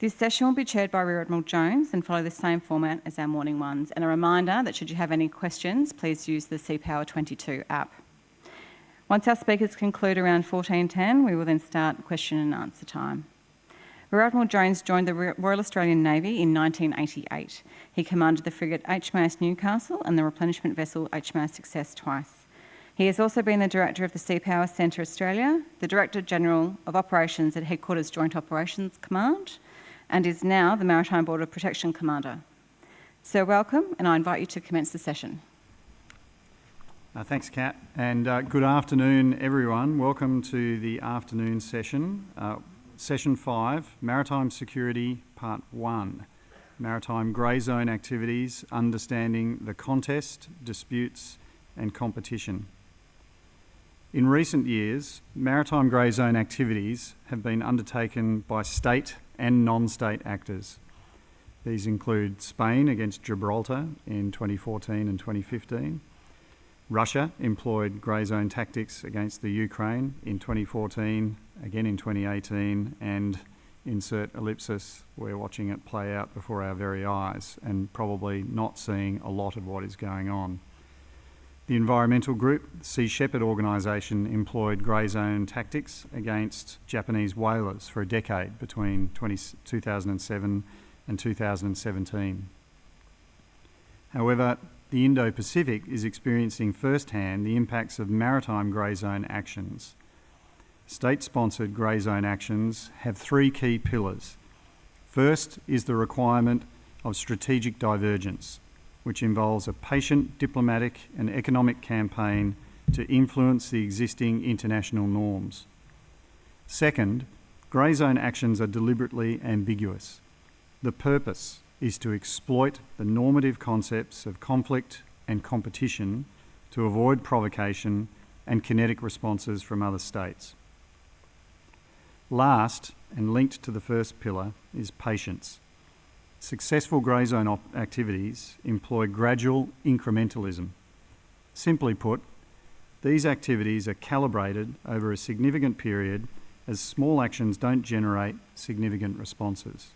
This session will be chaired by Rear Admiral Jones and follow the same format as our morning ones. And a reminder that should you have any questions, please use the Sea Power 22 app. Once our speakers conclude around 14.10, we will then start question and answer time. Rear Admiral Jones joined the Royal Australian Navy in 1988. He commanded the frigate HMAS Newcastle and the replenishment vessel HMAS Success twice. He has also been the Director of the Sea Power Centre Australia, the Director General of Operations at Headquarters Joint Operations Command, and is now the Maritime Border Protection Commander. So welcome, and I invite you to commence the session. Uh, thanks, Kat, and uh, good afternoon, everyone. Welcome to the afternoon session, uh, session five, Maritime Security, Part One, Maritime Grey Zone Activities, Understanding the Contest, Disputes and Competition. In recent years, maritime grey zone activities have been undertaken by state and non-state actors. These include Spain against Gibraltar in 2014 and 2015. Russia employed grey zone tactics against the Ukraine in 2014, again in 2018, and insert ellipsis, we're watching it play out before our very eyes and probably not seeing a lot of what is going on. The environmental group, Sea Shepherd organisation, employed grey zone tactics against Japanese whalers for a decade between 20, 2007 and 2017. However, the Indo-Pacific is experiencing firsthand the impacts of maritime grey zone actions. State-sponsored grey zone actions have three key pillars. First is the requirement of strategic divergence, which involves a patient diplomatic and economic campaign to influence the existing international norms. Second, grey zone actions are deliberately ambiguous. The purpose is to exploit the normative concepts of conflict and competition to avoid provocation and kinetic responses from other states. Last, and linked to the first pillar, is patience. Successful grey zone activities employ gradual incrementalism. Simply put, these activities are calibrated over a significant period as small actions don't generate significant responses.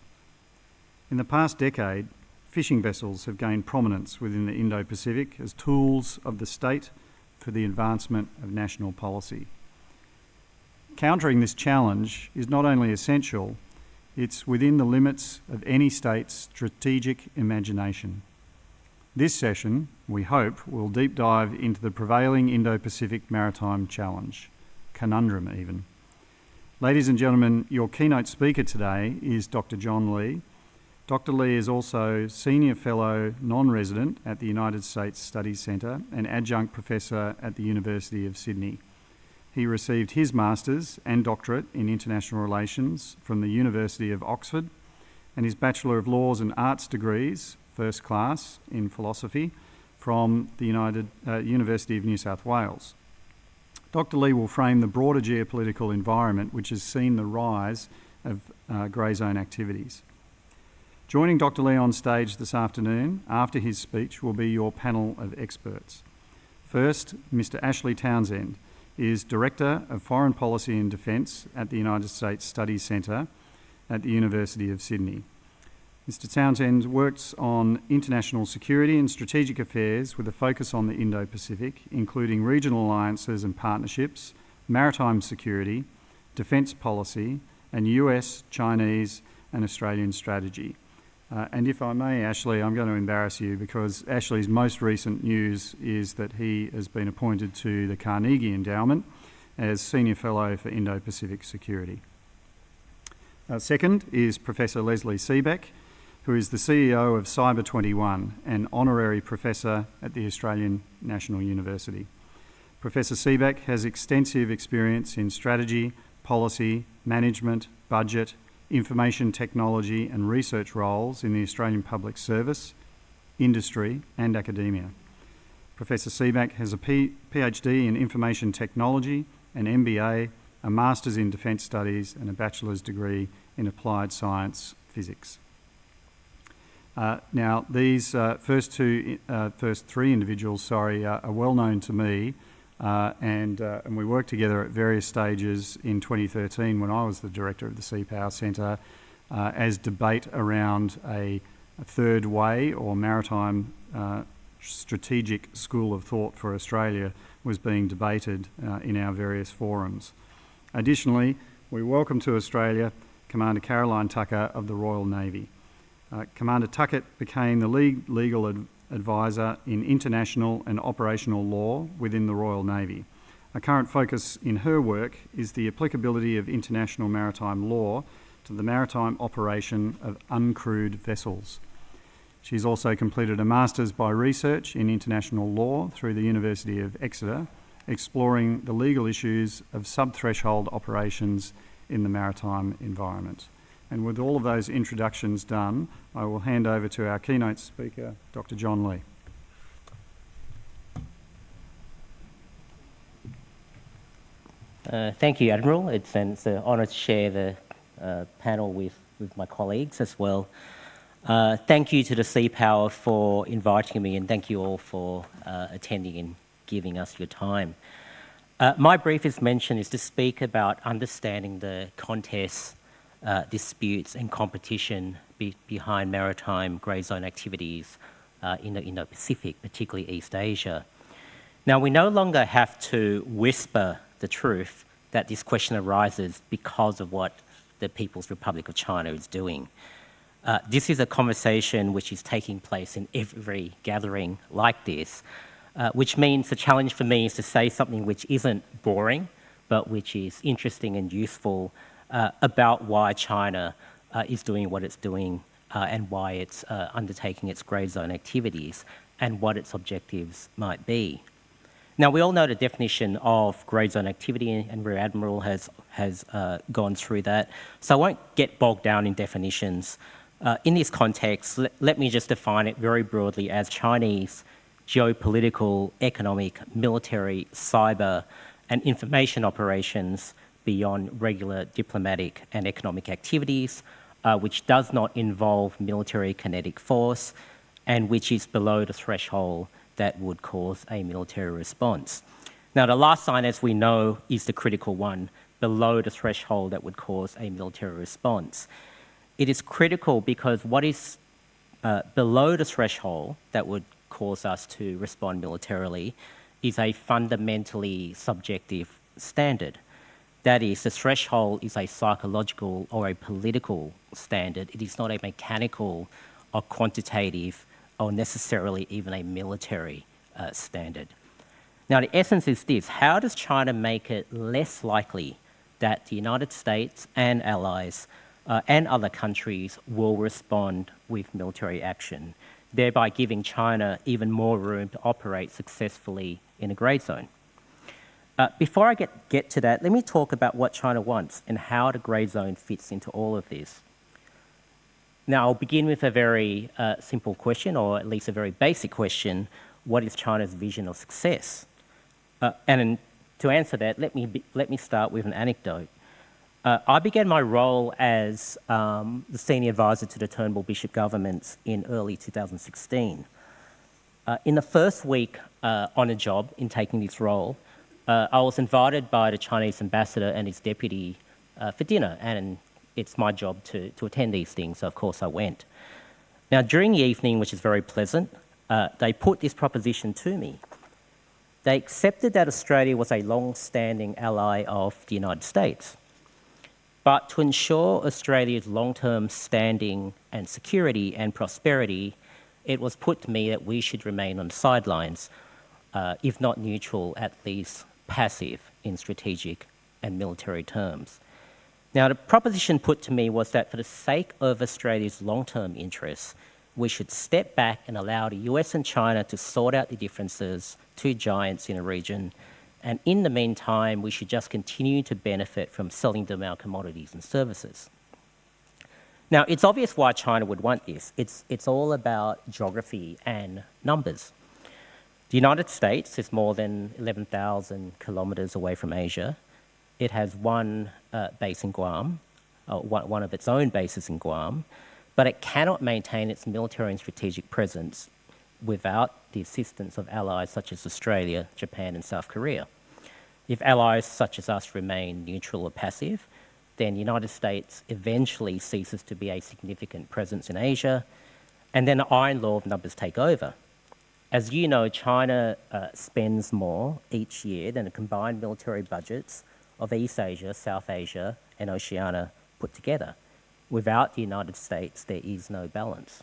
In the past decade, fishing vessels have gained prominence within the Indo-Pacific as tools of the state for the advancement of national policy. Countering this challenge is not only essential, it's within the limits of any state's strategic imagination. This session, we hope, will deep dive into the prevailing Indo-Pacific maritime challenge, conundrum even. Ladies and gentlemen, your keynote speaker today is Dr. John Lee. Dr. Lee is also Senior Fellow Non-Resident at the United States Studies Centre and Adjunct Professor at the University of Sydney. He received his Master's and Doctorate in International Relations from the University of Oxford and his Bachelor of Laws and Arts degrees, first class in philosophy, from the United, uh, University of New South Wales. Dr. Lee will frame the broader geopolitical environment which has seen the rise of uh, grey zone activities. Joining Dr. Lee on stage this afternoon after his speech will be your panel of experts. First, Mr. Ashley Townshend, is Director of Foreign Policy and Defence at the United States Studies Centre at the University of Sydney. Mr Townshend works on international security and strategic affairs with a focus on the Indo-Pacific, including regional alliances and partnerships, maritime security, defence policy, and US, Chinese and Australian strategy. Uh, and if I may, Ashley, I'm going to embarrass you because Ashley's most recent news is that he has been appointed to the Carnegie Endowment as Senior Fellow for Indo-Pacific Security. Uh, second is Professor Lesley Seebeck, who is the CEO of Cyber 21 and Honorary Professor at the Australian National University. Professor Seebeck has extensive experience in strategy, policy, management, budget, information technology and research roles in the Australian Public Service, industry and academia. Professor Seebeck has a P PhD in Information Technology, an MBA, a Master's in Defence Studies and a Bachelor's degree in Applied Science Physics. Uh, now, these uh, first two, uh, first three individuals, sorry, are well known to me uh, and, uh, and we worked together at various stages in 2013 when I was the director of the Sea Power Centre uh, as debate around a, a, third way or maritime uh, strategic school of thought for Australia was being debated uh, in our various forums. Additionally, we welcome to Australia Commander Caroline Tucker of the Royal Navy. Uh, Commander Tuckett became the lead legal advisor in international and operational law within the Royal Navy. A current focus in her work is the applicability of international maritime law to the maritime operation of uncrewed vessels. She's also completed a Master's by Research in International Law through the University of Exeter, exploring the legal issues of sub-threshold operations in the maritime environment. And with all of those introductions done, I will hand over to our keynote speaker, Dr. John Lee. Uh, thank you, Admiral. It's an, it's an honour to share the uh, panel with, with my colleagues as well. Uh, thank you to the Sea Power for inviting me and thank you all for uh, attending and giving us your time. Uh, my briefest mention is to speak about understanding the contests, uh, disputes and competition be behind maritime grey zone activities in the Indo-Pacific, particularly East Asia. Now, we no longer have to whisper the truth that this question arises because of what the People's Republic of China is doing. Uh, this is a conversation which is taking place in every gathering like this, uh, which means the challenge for me is to say something which isn't boring, but which is interesting and useful uh, about why China uh, is doing what it's doing uh, and why it's uh, undertaking its grey zone activities and what its objectives might be. Now, we all know the definition of grey zone activity, and Rear Admiral has, has uh, gone through that. So I won't get bogged down in definitions. Uh, in this context, let, let, me just define it very broadly as Chinese geopolitical, economic, military, cyber, and information operations beyond regular diplomatic and economic activities, uh, which does not involve military kinetic force, and which is below the threshold that would cause a military response. Now, the last sign, as we know, is the critical one, below the threshold that would cause a military response. It is critical because what is uh, below the threshold that would cause us to respond militarily is a fundamentally subjective standard. That is, the threshold is a psychological or a political standard. It is not a mechanical or quantitative or necessarily even a military uh, standard. Now, the essence is this how does China make it less likely that the United States and allies uh, and other countries will respond with military action, thereby giving China even more room to operate successfully in a grey zone? Uh, before I get, get to that, let me talk about what China wants and how the grey zone fits into all of this. Now, I'll begin with a very uh, simple question, or at least a very basic question. What is China's vision of success? Uh, and to answer that, let me, be, let me start with an anecdote. Uh, I began my role as um, the senior advisor to the Turnbull Bishop governments in early 2016. Uh, in the first week uh, on a job in taking this role, uh, I was invited by the Chinese ambassador and his deputy for dinner, and it's my job to, to attend these things, so of course I went. Now, during the evening, which is very pleasant, uh, they put this proposition to me. They accepted that Australia was a long-standing ally of the United States. But to ensure Australia's long-term standing and security and prosperity, it was put to me that we should remain on the sidelines, uh, if not neutral, at least passive in strategic and military terms. Now, the proposition put to me was that for the sake of Australia's long-term interests, we should step back and allow the US and China to sort out the differences, two giants in a region, and in the meantime, we should just continue to benefit from selling them our commodities and services. Now, it's obvious why China would want this. It's, it's all about geography and numbers. The United States is more than 11,000 kilometers away from Asia. It has one uh, base in Guam, uh, one, one of its own bases in Guam, but it cannot maintain its military and strategic presence without the assistance of allies such as Australia, Japan, and South Korea. If allies such as us remain neutral or passive, then the United States eventually ceases to be a significant presence in Asia, and then the iron law of numbers take over. As you know, China uh, spends more each year than the combined military budgets of East Asia, South Asia, and Oceania put together. Without the United States, there is no balance.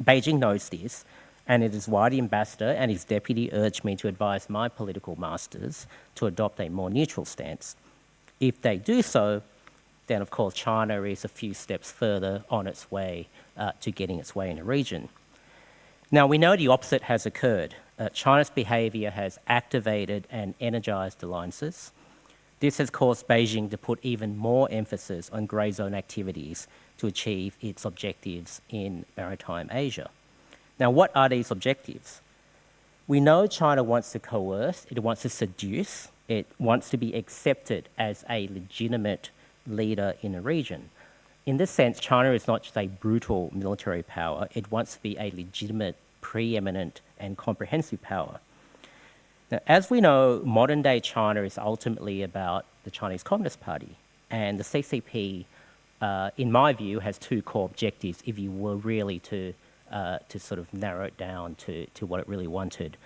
Beijing knows this, and it is why the ambassador and his deputy urged me to advise my political masters to adopt a more neutral stance. If they do so, then of course China is a few steps further on its way uh, to getting its way in the region. Now, we know the opposite has occurred. Uh, China's behaviour has activated and energised alliances. This has caused Beijing to put even more emphasis on grey zone activities to achieve its objectives in maritime Asia. Now, what are these objectives? We know China wants to coerce, it wants to seduce, it wants to be accepted as a legitimate leader in the region. In this sense, China is not just a brutal military power, it wants to be a legitimate, preeminent, and comprehensive power. Now, as we know, modern day China is ultimately about the Chinese Communist Party, and the CCP, uh, in my view, has two core objectives if you were really to, uh, to sort of narrow it down to, to what it really wanted.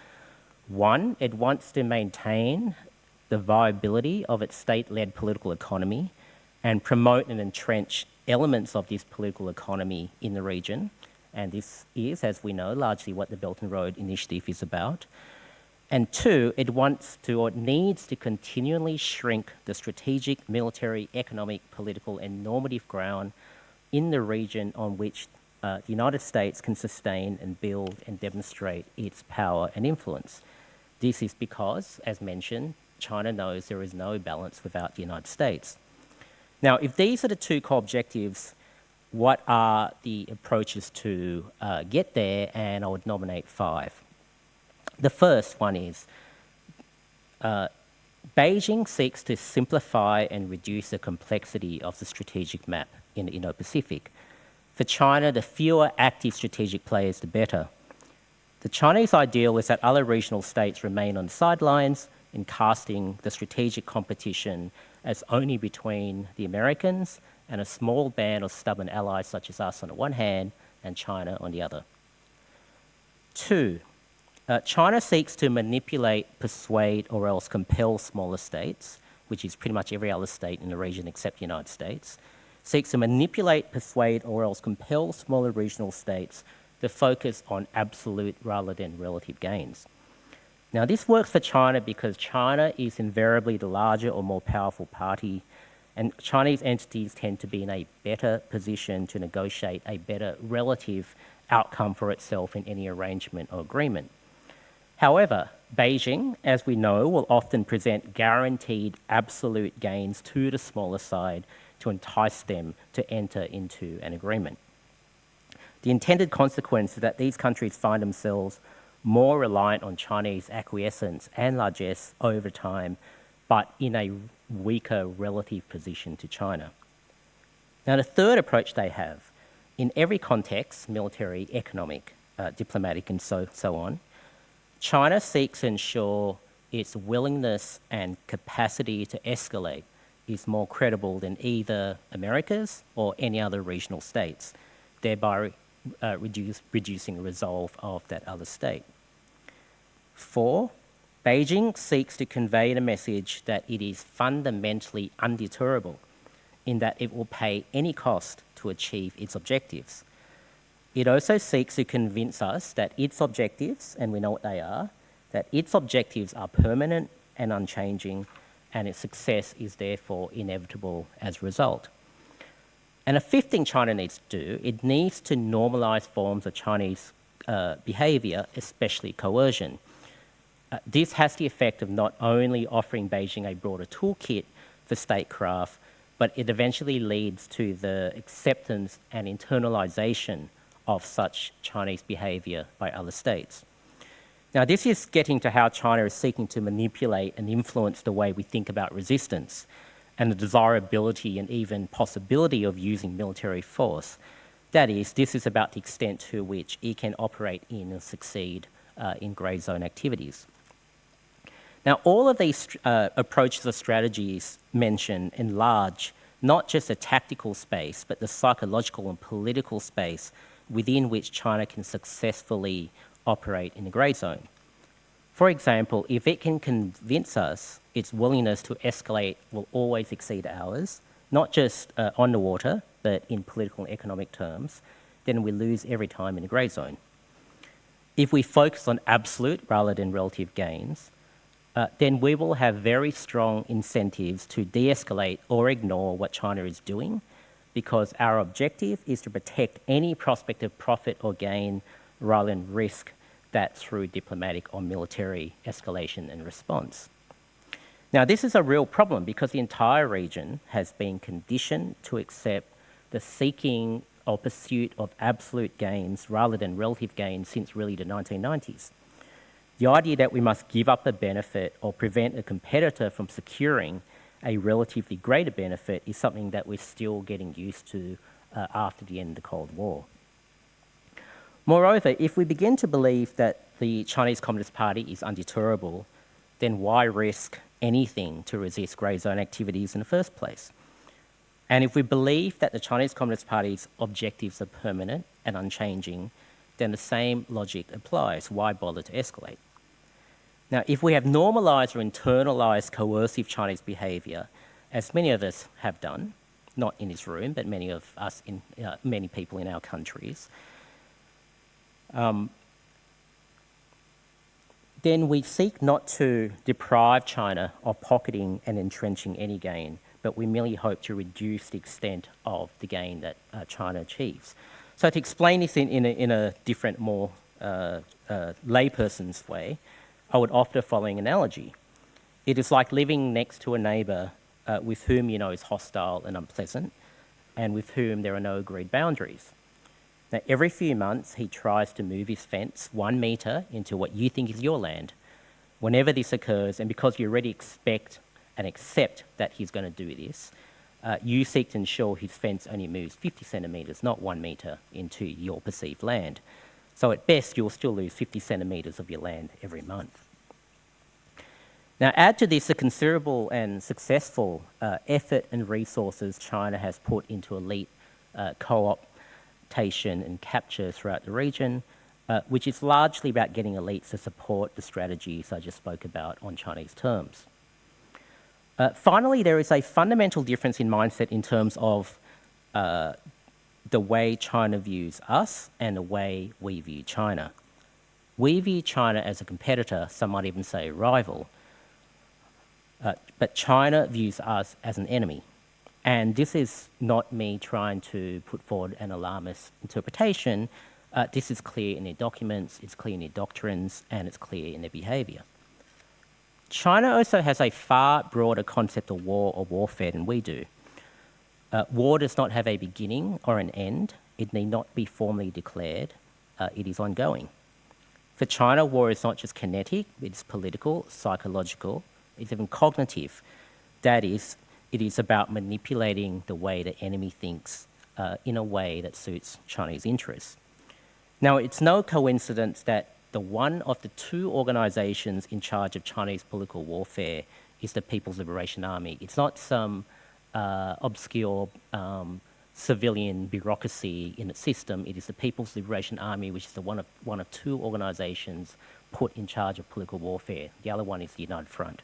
One, it wants to maintain the viability of its state led political economy and promote and entrench elements of this political economy in the region. And this is, as we know, largely what the Belt and Road Initiative is about. And two, it wants to or needs to continually shrink the strategic, military, economic, political, and normative ground in the region on which uh, the United States can sustain and build and demonstrate its power and influence. This is because, as mentioned, China knows there is no balance without the United States. Now, if these are the two core objectives, what are the approaches to uh, get there? And I would nominate five. The first one is uh, Beijing seeks to simplify and reduce the complexity of the strategic map in the Indo-Pacific. For China, the fewer active strategic players, the better. The Chinese ideal is that other regional states remain on the sidelines in casting the strategic competition as only between the Americans and a small band of stubborn allies such as us on the one hand and China on the other. Two, uh, China seeks to manipulate, persuade, or else compel smaller states, which is pretty much every other state in the region except the United States, seeks to manipulate, persuade, or else compel smaller regional states to focus on absolute rather than relative gains. Now, this works for China because China is invariably the larger or more powerful party, and Chinese entities tend to be in a better position to negotiate a better relative outcome for itself in any arrangement or agreement. However, Beijing, as we know, will often present guaranteed absolute gains to the smaller side to entice them to enter into an agreement. The intended consequence is that these countries find themselves more reliant on Chinese acquiescence and largesse over time, but in a weaker relative position to China. Now, the third approach they have, in every context, military, economic, uh, diplomatic, and so, so on, China seeks to ensure its willingness and capacity to escalate is more credible than either America's or any other regional states, thereby uh, reduce, reducing the resolve of that other state. Four, Beijing seeks to convey the message that it is fundamentally undeterrable in that it will pay any cost to achieve its objectives. It also seeks to convince us that its objectives, and we know what they are, that its objectives are permanent and unchanging, and its success is therefore inevitable as a result. And a fifth thing China needs to do, it needs to normalize forms of Chinese uh, behavior, especially coercion. Uh, this has the effect of not only offering Beijing a broader toolkit for statecraft, but it eventually leads to the acceptance and internalization of such Chinese behavior by other states. Now, this is getting to how China is seeking to manipulate and influence the way we think about resistance and the desirability and even possibility of using military force. That is, this is about the extent to which it can operate in and succeed uh, in grey zone activities. Now, all of these uh, approaches or strategies mentioned enlarge not just the tactical space, but the psychological and political space within which China can successfully operate in the grey zone. For example, if it can convince us its willingness to escalate will always exceed ours, not just uh, on the water, but in political and economic terms, then we lose every time in the grey zone. If we focus on absolute rather than relative gains, uh, then we will have very strong incentives to de-escalate or ignore what China is doing because our objective is to protect any prospect of profit or gain rather than risk that through diplomatic or military escalation and response. Now, this is a real problem because the entire region has been conditioned to accept the seeking or pursuit of absolute gains rather than relative gains since really the 1990s. The idea that we must give up a benefit or prevent a competitor from securing a relatively greater benefit is something that we're still getting used to uh, after the end of the Cold War. Moreover, if we begin to believe that the Chinese Communist Party is undeterrable, then why risk anything to resist grey zone activities in the first place? And if we believe that the Chinese Communist Party's objectives are permanent and unchanging, then the same logic applies. Why bother to escalate? Now, if we have normalized or internalized coercive Chinese behavior, as many of us have done, not in this room, but many of us in uh, many people in our countries, um, then we seek not to deprive China of pocketing and entrenching any gain, but we merely hope to reduce the extent of the gain that uh, China achieves. So to explain this in, in, a, in a, different, more uh, uh, layperson's way, I would offer the following analogy. It is like living next to a neighbour uh, with whom you know is hostile and unpleasant, and with whom there are no agreed boundaries. Now, every few months, he tries to move his fence one metre into what you think is your land. Whenever this occurs, and because you already expect and accept that he's going to do this, uh, you seek to ensure his fence only moves 50 centimetres, not one metre, into your perceived land. So at best, you'll still lose 50 centimetres of your land every month. Now, add to this the considerable and successful uh, effort and resources China has put into elite uh, co-optation and capture throughout the region, uh, which is largely about getting elites to support the strategies I just spoke about on Chinese terms. Uh, finally, there is a fundamental difference in mindset in terms of uh, the way China views us and the way we view China. We view China as a competitor, some might even say rival, uh, but China views us as an enemy. And this is not me trying to put forward an alarmist interpretation. Uh, this is clear in their documents, it's clear in their doctrines, and it's clear in their behavior. China also has a far broader concept of war or warfare than we do. Uh, war does not have a beginning or an end. It need not be formally declared. Uh, it is ongoing. For China, war is not just kinetic, it's political, psychological, it's even cognitive. That is, it is about manipulating the way the enemy thinks uh, in a way that suits Chinese interests. Now, it's no coincidence that the one of the two organizations in charge of Chinese political warfare is the People's Liberation Army. It's not some uh, obscure um, civilian bureaucracy in its system. It is the People's Liberation Army, which is the one of, one of two organizations put in charge of political warfare. The other one is the United Front.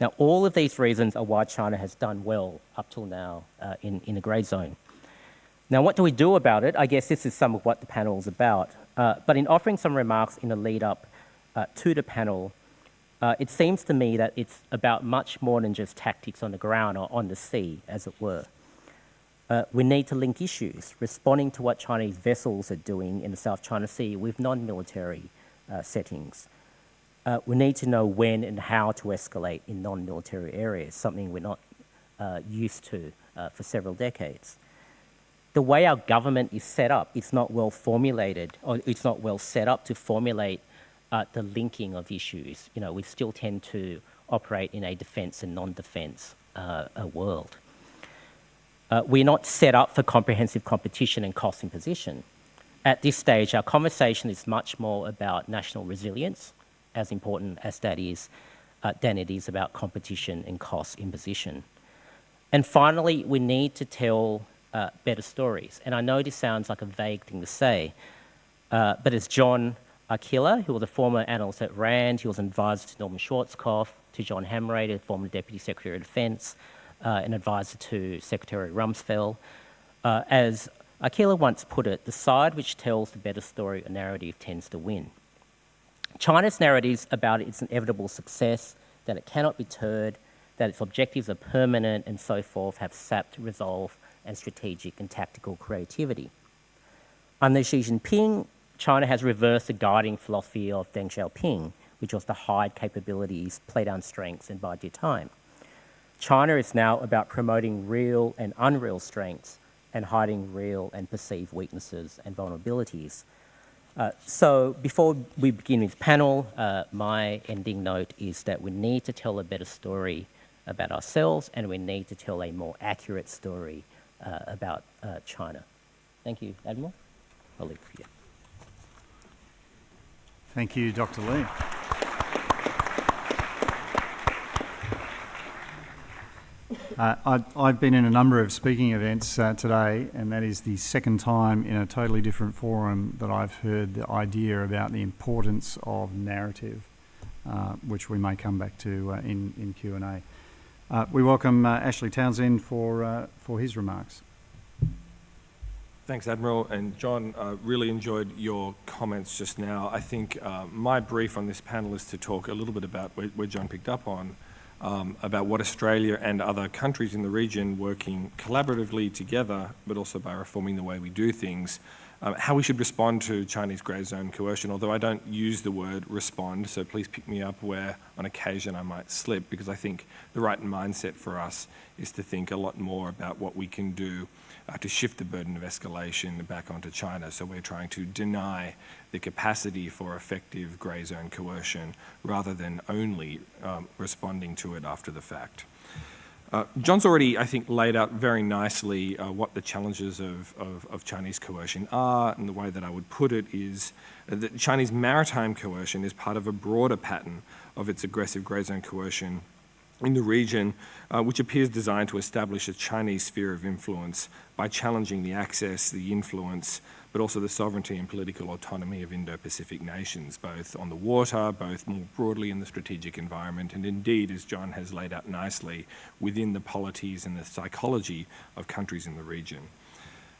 Now, all of these reasons are why China has done well up till now uh, in, in the grey zone. Now, what do we do about it? I guess this is some of what the panel is about. Uh, but in offering some remarks in the lead up uh, to the panel, uh, it seems to me that it's about much more than just tactics on the ground or on the sea, as it were. Uh, we need to link issues, responding to what Chinese vessels are doing in the South China Sea with non-military uh, settings uh, we need to know when and how to escalate in non-military areas, something we're not uh, used to uh, for several decades. The way our government is set up, it's not well formulated, or it's not well set up to formulate uh, the linking of issues. You know, we still tend to operate in a defence and non-defence uh, world. Uh, we're not set up for comprehensive competition and cost imposition. At this stage, our conversation is much more about national resilience, as important as that is, uh, than it is about competition and cost imposition. And finally, we need to tell uh, better stories. And I know this sounds like a vague thing to say, uh, but as John Arquilla, who was a former analyst at RAND, he was an advisor to Norman Schwarzkopf, to John Hamre, former Deputy Secretary of Defence, uh, an advisor to Secretary Rumsfeld. Uh, as Arquilla once put it, the side which tells the better story or narrative tends to win. China's narratives about its inevitable success, that it cannot be deterred, that its objectives are permanent and so forth, have sapped resolve and strategic and tactical creativity. Under Xi Jinping, China has reversed the guiding philosophy of Deng Xiaoping, which was to hide capabilities, play down strengths, and bide your time. China is now about promoting real and unreal strengths and hiding real and perceived weaknesses and vulnerabilities. Uh, so before we begin this panel, uh, my ending note is that we need to tell a better story about ourselves and we need to tell a more accurate story uh, about uh, China. Thank you, Admiral. I'll leave it for you. Thank you, Dr. Lee. Uh, I, have been in a number of speaking events uh, today, and that is the second time in a totally different forum that I've heard the idea about the importance of narrative, uh, which we may come back to uh, in, in Q&A. Uh, we welcome uh, Ashley Townshend for, for his remarks. Thanks, Admiral. And John, uh, really enjoyed your comments just now. I think uh, my brief on this panel is to talk a little bit about where, John picked up on, um, about what Australia and other countries in the region working collaboratively together, but also by reforming the way we do things, um, how we should respond to Chinese grey zone coercion, although I don't use the word respond, so please pick me up where on occasion I might slip, because I think the right mindset for us is to think a lot more about what we can do uh, to shift the burden of escalation back onto China. So we're trying to deny the capacity for effective grey zone coercion rather than only um, responding to it after the fact. Uh, John's already, I think, laid out very nicely uh, what the challenges of, of, of, Chinese coercion are, and the way that I would put it is that Chinese maritime coercion is part of a broader pattern of its aggressive grey zone coercion in the region, uh, which appears designed to establish a Chinese sphere of influence by challenging the access, the influence, but also the sovereignty and political autonomy of Indo-Pacific nations, both on the water, both more broadly in the strategic environment, and indeed, as John has laid out nicely, within the polities and the psychology of countries in the region.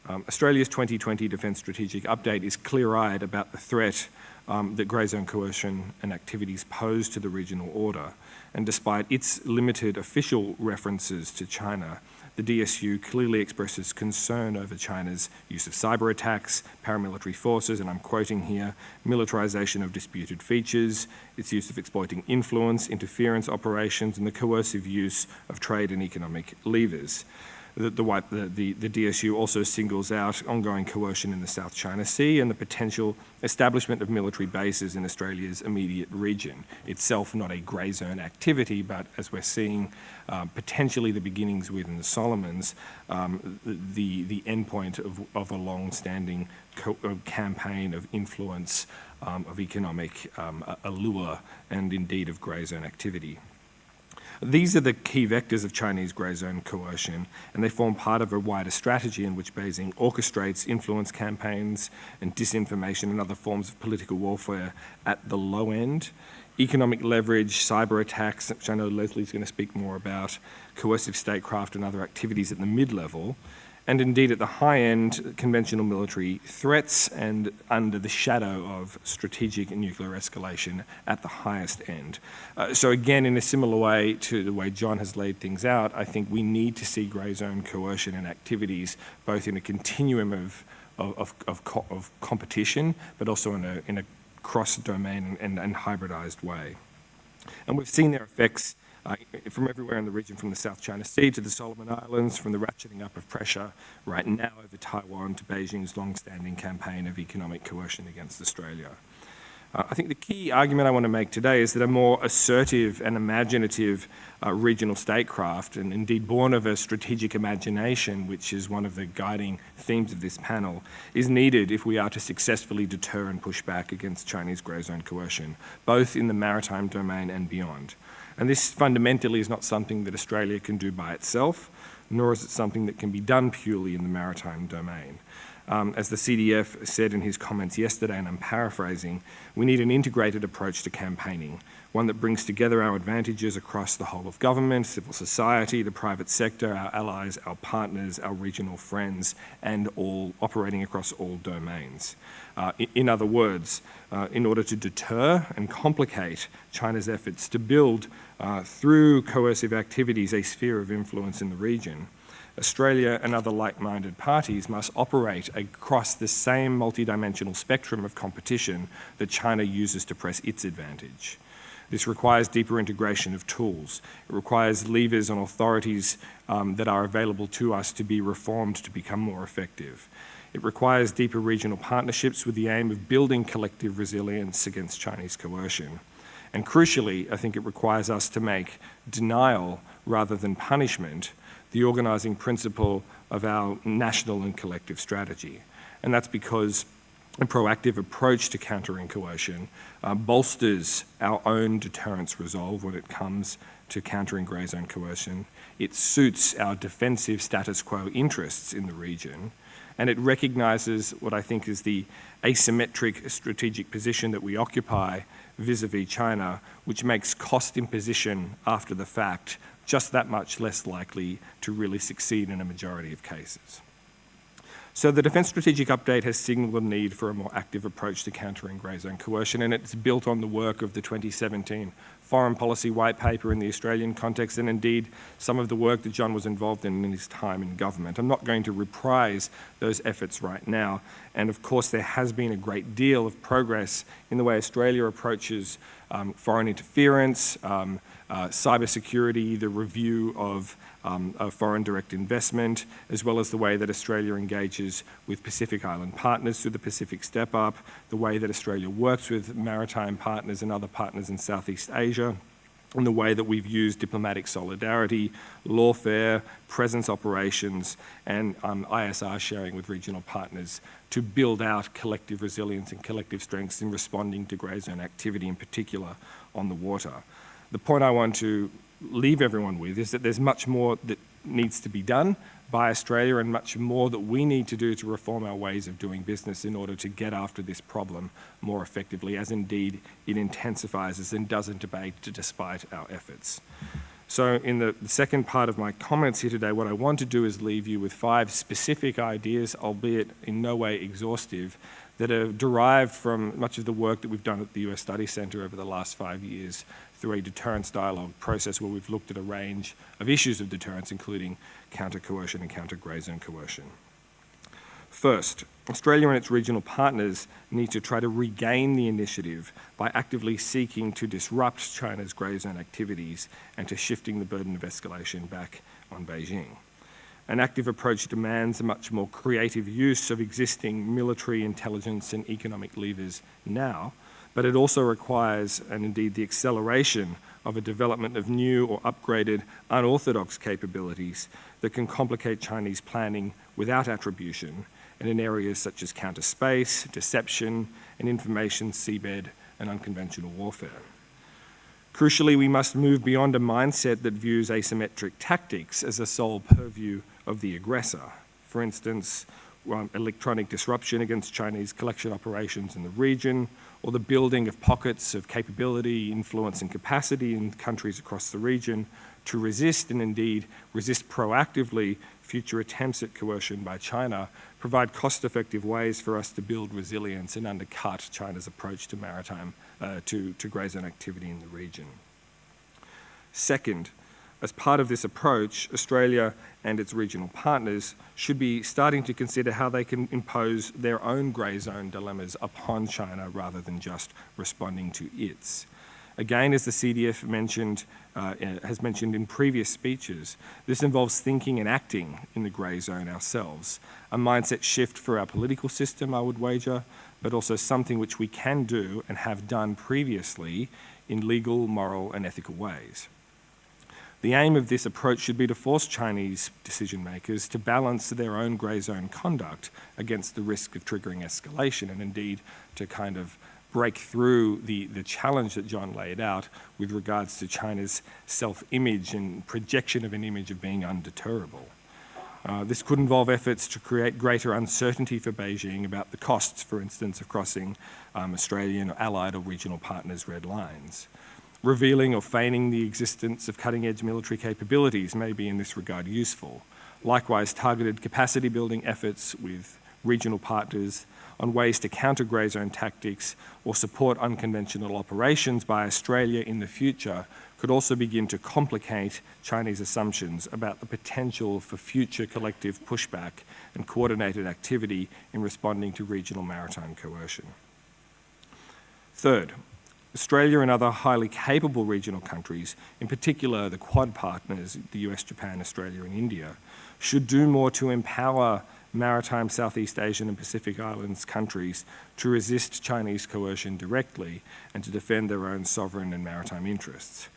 Um, Australia's 2020 Defence Strategic Update is clear-eyed about the threat um, that grey zone coercion and activities pose to the regional order, and despite its limited official references to China, the DSU clearly expresses concern over China's use of cyber attacks, paramilitary forces, and I'm quoting here, militarization of disputed features, its use of exploiting influence, interference operations, and the coercive use of trade and economic levers. The, the, the, the, DSU also singles out ongoing coercion in the South China Sea and the potential establishment of military bases in Australia's immediate region, itself not a grey zone activity, but as we're seeing um, potentially the beginnings within the Solomons, um, the, the endpoint of, of a long-standing campaign of influence, um, of economic um, allure, and indeed of grey zone activity. These are the key vectors of Chinese grey zone coercion, and they form part of a wider strategy in which Beijing orchestrates influence campaigns and disinformation and other forms of political warfare at the low end. Economic leverage, cyber attacks, which I know Lesley's going to speak more about, coercive statecraft and other activities at the mid-level, and indeed at the high end, conventional military threats and under the shadow of strategic nuclear escalation at the highest end. Uh, so again, in a similar way to the way John has laid things out, I think we need to see grey zone coercion and activities both in a continuum of, of, of, of, of competition, but also in a, in a cross-domain and, and hybridized way. And we've seen their effects uh, from everywhere in the region, from the South China Sea to the Solomon Islands, from the ratcheting up of pressure right now over Taiwan to Beijing's long-standing campaign of economic coercion against Australia. Uh, I think the key argument I want to make today is that a more assertive and imaginative uh, regional statecraft, and indeed born of a strategic imagination, which is one of the guiding themes of this panel, is needed if we are to successfully deter and push back against Chinese grey zone coercion, both in the maritime domain and beyond. And this fundamentally is not something that Australia can do by itself, nor is it something that can be done purely in the maritime domain. Um, as the CDF said in his comments yesterday, and I'm paraphrasing, we need an integrated approach to campaigning, one that brings together our advantages across the whole of government, civil society, the private sector, our allies, our partners, our regional friends, and all operating across all domains. Uh, in, other words, uh, in order to deter and complicate China's efforts to build, uh, through coercive activities, a sphere of influence in the region, Australia and other like-minded parties must operate across the same multidimensional spectrum of competition that China uses to press its advantage. This requires deeper integration of tools. It requires levers and authorities um, that are available to us to be reformed to become more effective. It requires deeper regional partnerships with the aim of building collective resilience against Chinese coercion. And crucially, I think it requires us to make denial rather than punishment the organising principle of our national and collective strategy. And that's because a proactive approach to countering coercion uh, bolsters our own deterrence resolve when it comes to countering grey zone coercion. It suits our defensive status quo interests in the region, and it recognises what I think is the asymmetric strategic position that we occupy vis-a-vis -vis China, which makes cost imposition after the fact just that much less likely to really succeed in a majority of cases. So the Defence Strategic Update has signalled a need for a more active approach to countering grey zone coercion, and it's built on the work of the 2017 Foreign Policy White Paper in the Australian context, and indeed some of the work that John was involved in in his time in government. I'm not going to reprise those efforts right now, and of course there has been a great deal of progress in the way Australia approaches um, foreign interference, um, uh, cybersecurity, the review of, um, of, foreign direct investment, as well as the way that Australia engages with Pacific Island partners through the Pacific Step Up, the way that Australia works with maritime partners and other partners in Southeast Asia, and the way that we've used diplomatic solidarity, lawfare, presence operations, and um, ISR sharing with regional partners to build out collective resilience and collective strengths in responding to grey zone activity, in particular on the water. The point I want to leave everyone with is that there's much more that needs to be done by Australia and much more that we need to do to reform our ways of doing business in order to get after this problem more effectively, as indeed it intensifies and doesn't abate despite our efforts. So in the, the, second part of my comments here today, what I want to do is leave you with five specific ideas, albeit in no way exhaustive, that are derived from much of the work that we've done at the US Study Centre over the last five years through a deterrence dialogue process where we've looked at a range of issues of deterrence, including counter-coercion and counter-grey zone coercion. First, Australia and its regional partners need to try to regain the initiative by actively seeking to disrupt China's grey zone activities and to shifting the burden of escalation back on Beijing. An active approach demands a much more creative use of existing military intelligence and economic levers now, but it also requires, and indeed the acceleration of a development of new or upgraded unorthodox capabilities that can complicate Chinese planning without attribution and in areas such as counter space, deception, and information seabed and unconventional warfare. Crucially, we must move beyond a mindset that views asymmetric tactics as a sole purview of the aggressor. For instance, um, electronic disruption against Chinese collection operations in the region, or the building of pockets of capability, influence and capacity in countries across the region to resist and indeed resist proactively future attempts at coercion by China provide cost-effective ways for us to build resilience and undercut China's approach to maritime, uh, to, to zone activity in the region. Second, as part of this approach, Australia and its regional partners should be starting to consider how they can impose their own grey zone dilemmas upon China rather than just responding to its. Again, as the CDF mentioned, uh, has mentioned in previous speeches, this involves thinking and acting in the grey zone ourselves. A mindset shift for our political system, I would wager, but also something which we can do and have done previously in legal, moral and ethical ways. The aim of this approach should be to force Chinese decision makers to balance their own grey zone conduct against the risk of triggering escalation and indeed to kind of break through the, the challenge that John laid out with regards to China's self-image and projection of an image of being undeterrable. Uh, this could involve efforts to create greater uncertainty for Beijing about the costs, for instance, of crossing um, Australian or allied or regional partners' red lines. Revealing or feigning the existence of cutting-edge military capabilities may be in this regard useful. Likewise, targeted capacity building efforts with regional partners on ways to counter grey zone tactics or support unconventional operations by Australia in the future could also begin to complicate Chinese assumptions about the potential for future collective pushback and coordinated activity in responding to regional maritime coercion. Third, Australia and other highly capable regional countries, in particular the Quad partners, the US, Japan, Australia and India, should do more to empower maritime Southeast Asian and Pacific Islands countries to resist Chinese coercion directly and to defend their own sovereign and maritime interests.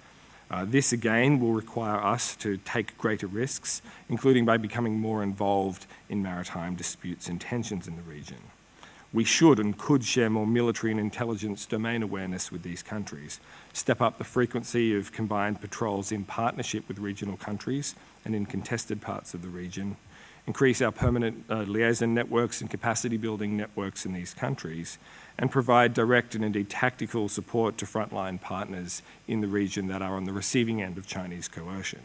Uh, this again will require us to take greater risks, including by becoming more involved in maritime disputes and tensions in the region. We should and could share more military and intelligence domain awareness with these countries, step up the frequency of combined patrols in partnership with regional countries and in contested parts of the region, increase our permanent uh, liaison networks and capacity building networks in these countries, and provide direct and indeed tactical support to frontline partners in the region that are on the receiving end of Chinese coercion.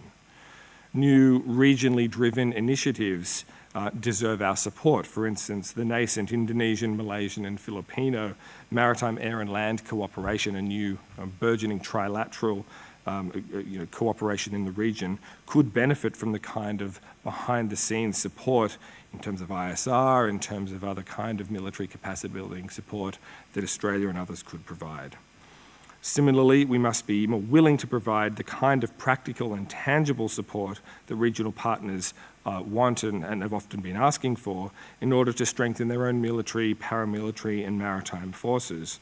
New regionally driven initiatives uh, deserve our support. For instance, the nascent Indonesian, Malaysian and Filipino maritime air and land cooperation, a new uh, burgeoning trilateral um, uh, you know, cooperation in the region could benefit from the kind of behind-the-scenes support in terms of ISR, in terms of other kind of military capacity building support that Australia and others could provide. Similarly, we must be more willing to provide the kind of practical and tangible support that regional partners uh, want and, and, have often been asking for in order to strengthen their own military, paramilitary and maritime forces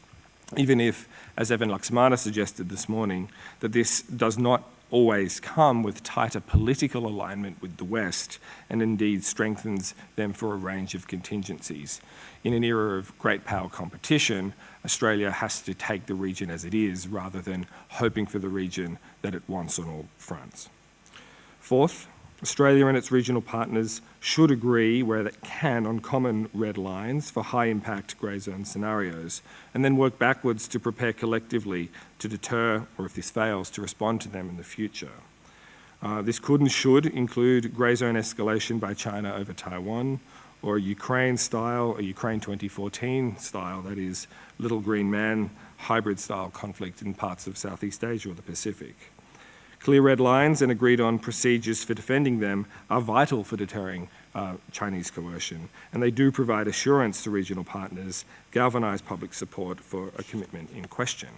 even if, as Evan Laksmana suggested this morning, that this does not always come with tighter political alignment with the West and indeed strengthens them for a range of contingencies. In an era of great power competition, Australia has to take the region as it is rather than hoping for the region that it wants on all fronts. Fourth, Australia and its regional partners should agree where it can on common red lines for high impact grey zone scenarios and then work backwards to prepare collectively to deter or if this fails to respond to them in the future. Uh, this could and should include grey zone escalation by China over Taiwan or Ukraine style, a Ukraine 2014 style, that is little green man hybrid style conflict in parts of Southeast Asia or the Pacific. Clear red lines and agreed on procedures for defending them are vital for deterring uh, Chinese coercion, and they do provide assurance to regional partners, galvanise public support for a commitment in question.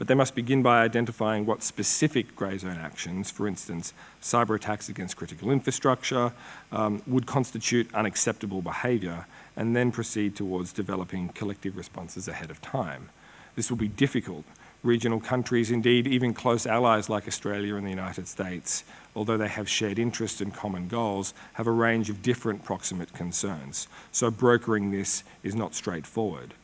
But they must begin by identifying what specific grey zone actions, for instance, cyber attacks against critical infrastructure, um, would constitute unacceptable behaviour, and then proceed towards developing collective responses ahead of time. This will be difficult regional countries, indeed even close allies like Australia and the United States, although they have shared interests and common goals, have a range of different proximate concerns. So brokering this is not straightforward.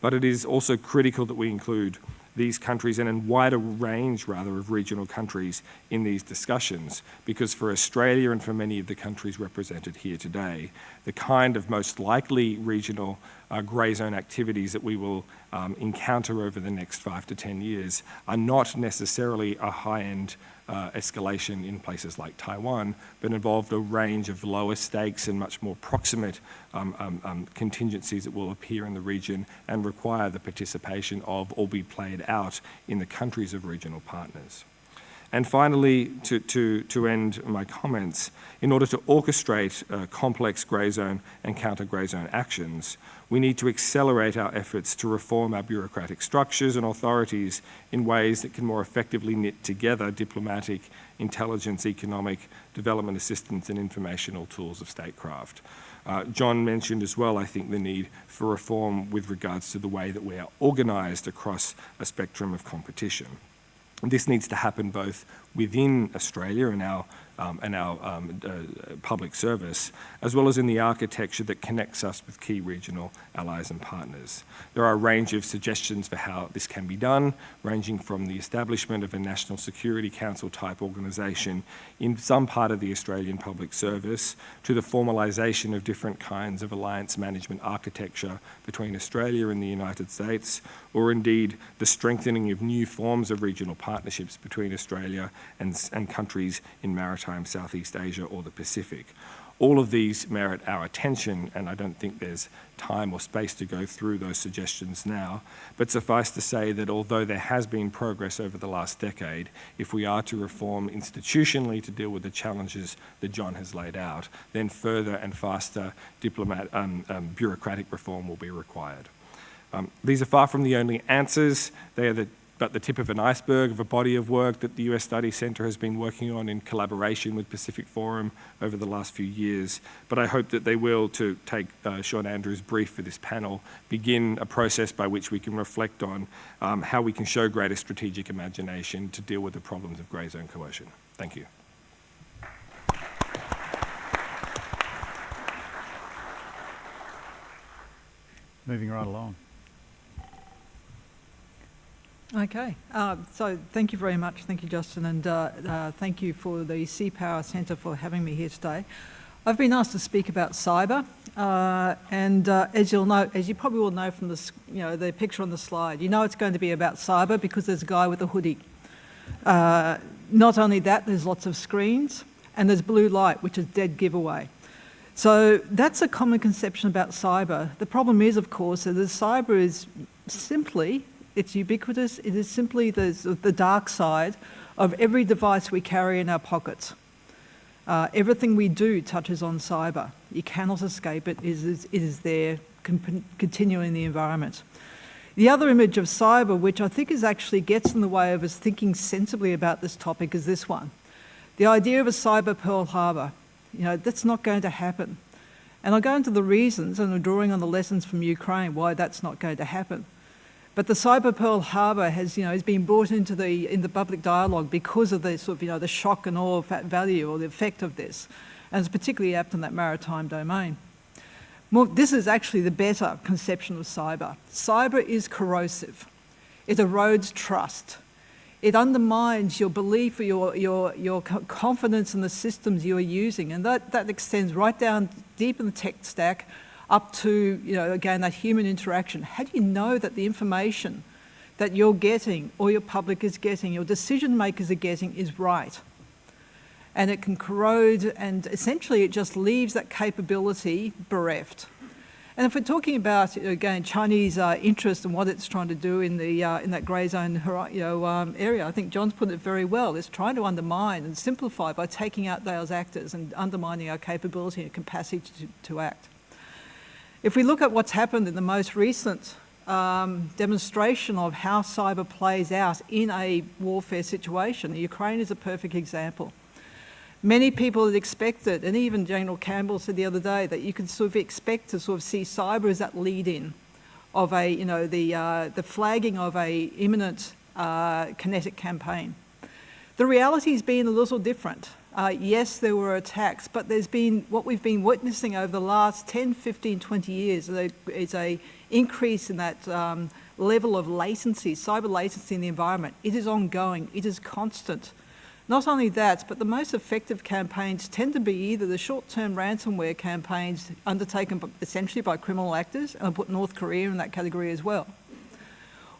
But it is also critical that we include these countries and a wider range, rather, of regional countries in these discussions, because for Australia and for many of the countries represented here today, the kind of most likely regional uh, grey zone activities that we will um, encounter over the next five to 10 years are not necessarily a high-end uh, escalation in places like Taiwan, but involved a range of lower stakes and much more proximate um, um, um, contingencies that will appear in the region and require the participation of or be played out in the countries of regional partners. And finally, to, to, to end my comments, in order to orchestrate uh, complex grey zone and counter grey zone actions, we need to accelerate our efforts to reform our bureaucratic structures and authorities in ways that can more effectively knit together diplomatic, intelligence, economic, development assistance and informational tools of statecraft. Uh, John mentioned as well, I think, the need for reform with regards to the way that we are organised across a spectrum of competition. This needs to happen both within Australia and our um, and our um, uh, public service, as well as in the architecture that connects us with key regional allies and partners. There are a range of suggestions for how this can be done, ranging from the establishment of a National Security Council type organisation in some part of the Australian public service to the formalisation of different kinds of alliance management architecture between Australia and the United States, or indeed the strengthening of new forms of regional partnerships between Australia and, and countries in maritime Southeast Asia or the Pacific. All of these merit our attention, and I don't think there's time or space to go through those suggestions now. But suffice to say that although there has been progress over the last decade, if we are to reform institutionally to deal with the challenges that John has laid out, then further and faster diplomat, um, um, bureaucratic reform will be required. Um, these are far from the only answers. They are the but the tip of an iceberg of a body of work that the US Study Centre has been working on in collaboration with Pacific Forum over the last few years. But I hope that they will, to take uh, Shaun Andrews' brief for this panel, begin a process by which we can reflect on um, how we can show greater strategic imagination to deal with the problems of grey zone coercion. Thank you. Moving right along. Okay, uh, so thank you very much. Thank you, Justin, and uh, uh, thank you for the Sea Power Centre for having me here today. I've been asked to speak about cyber, uh, and uh, as you'll know, as you probably will know from the, you know, the picture on the slide, you know it's going to be about cyber because there's a guy with a hoodie. Uh, not only that, there's lots of screens, and there's blue light, which is dead giveaway. So that's a common conception about cyber. The problem is, of course, that cyber is simply it's ubiquitous. It is simply the, the dark side of every device we carry in our pockets. Uh, everything we do touches on cyber. You cannot escape it. It is, it is there continuing in the environment. The other image of cyber, which I think is actually gets in the way of us thinking sensibly about this topic, is this one. The idea of a cyber Pearl Harbor. You know, that's not going to happen. And I'll go into the reasons, and I'm drawing on the lessons from Ukraine, why that's not going to happen. But the cyber Pearl Harbor has, you know, has been brought into the, in the public dialogue because of the sort of, you know, the shock and awe value or the effect of this. And it's particularly apt in that maritime domain. More, this is actually the better conception of cyber. Cyber is corrosive. It erodes trust. It undermines your belief or your, your, your confidence in the systems you are using. And that, that extends right down deep in the tech stack up to, you know, again, that human interaction. How do you know that the information that you're getting or your public is getting, your decision makers are getting is right? And it can corrode and essentially it just leaves that capability bereft. And if we're talking about, again, Chinese uh, interest and what it's trying to do in, the, uh, in that grey zone you know, um, area, I think John's put it very well. It's trying to undermine and simplify by taking out those actors and undermining our capability and capacity to, to act. If we look at what's happened in the most recent um, demonstration of how cyber plays out in a warfare situation, Ukraine is a perfect example. Many people had expected, and even General Campbell said the other day, that you could sort of expect to sort of see cyber as that lead-in of a, you know, the, uh, the flagging of a imminent uh, kinetic campaign. The reality has been a little different. Uh, yes, there were attacks, but there's been, what we've been witnessing over the last 10, 15, 20 years is a, increase in that um, level of latency, cyber latency in the environment. It is ongoing, it is constant. Not only that, but the most effective campaigns tend to be either the short-term ransomware campaigns undertaken essentially by criminal actors, and I put North Korea in that category as well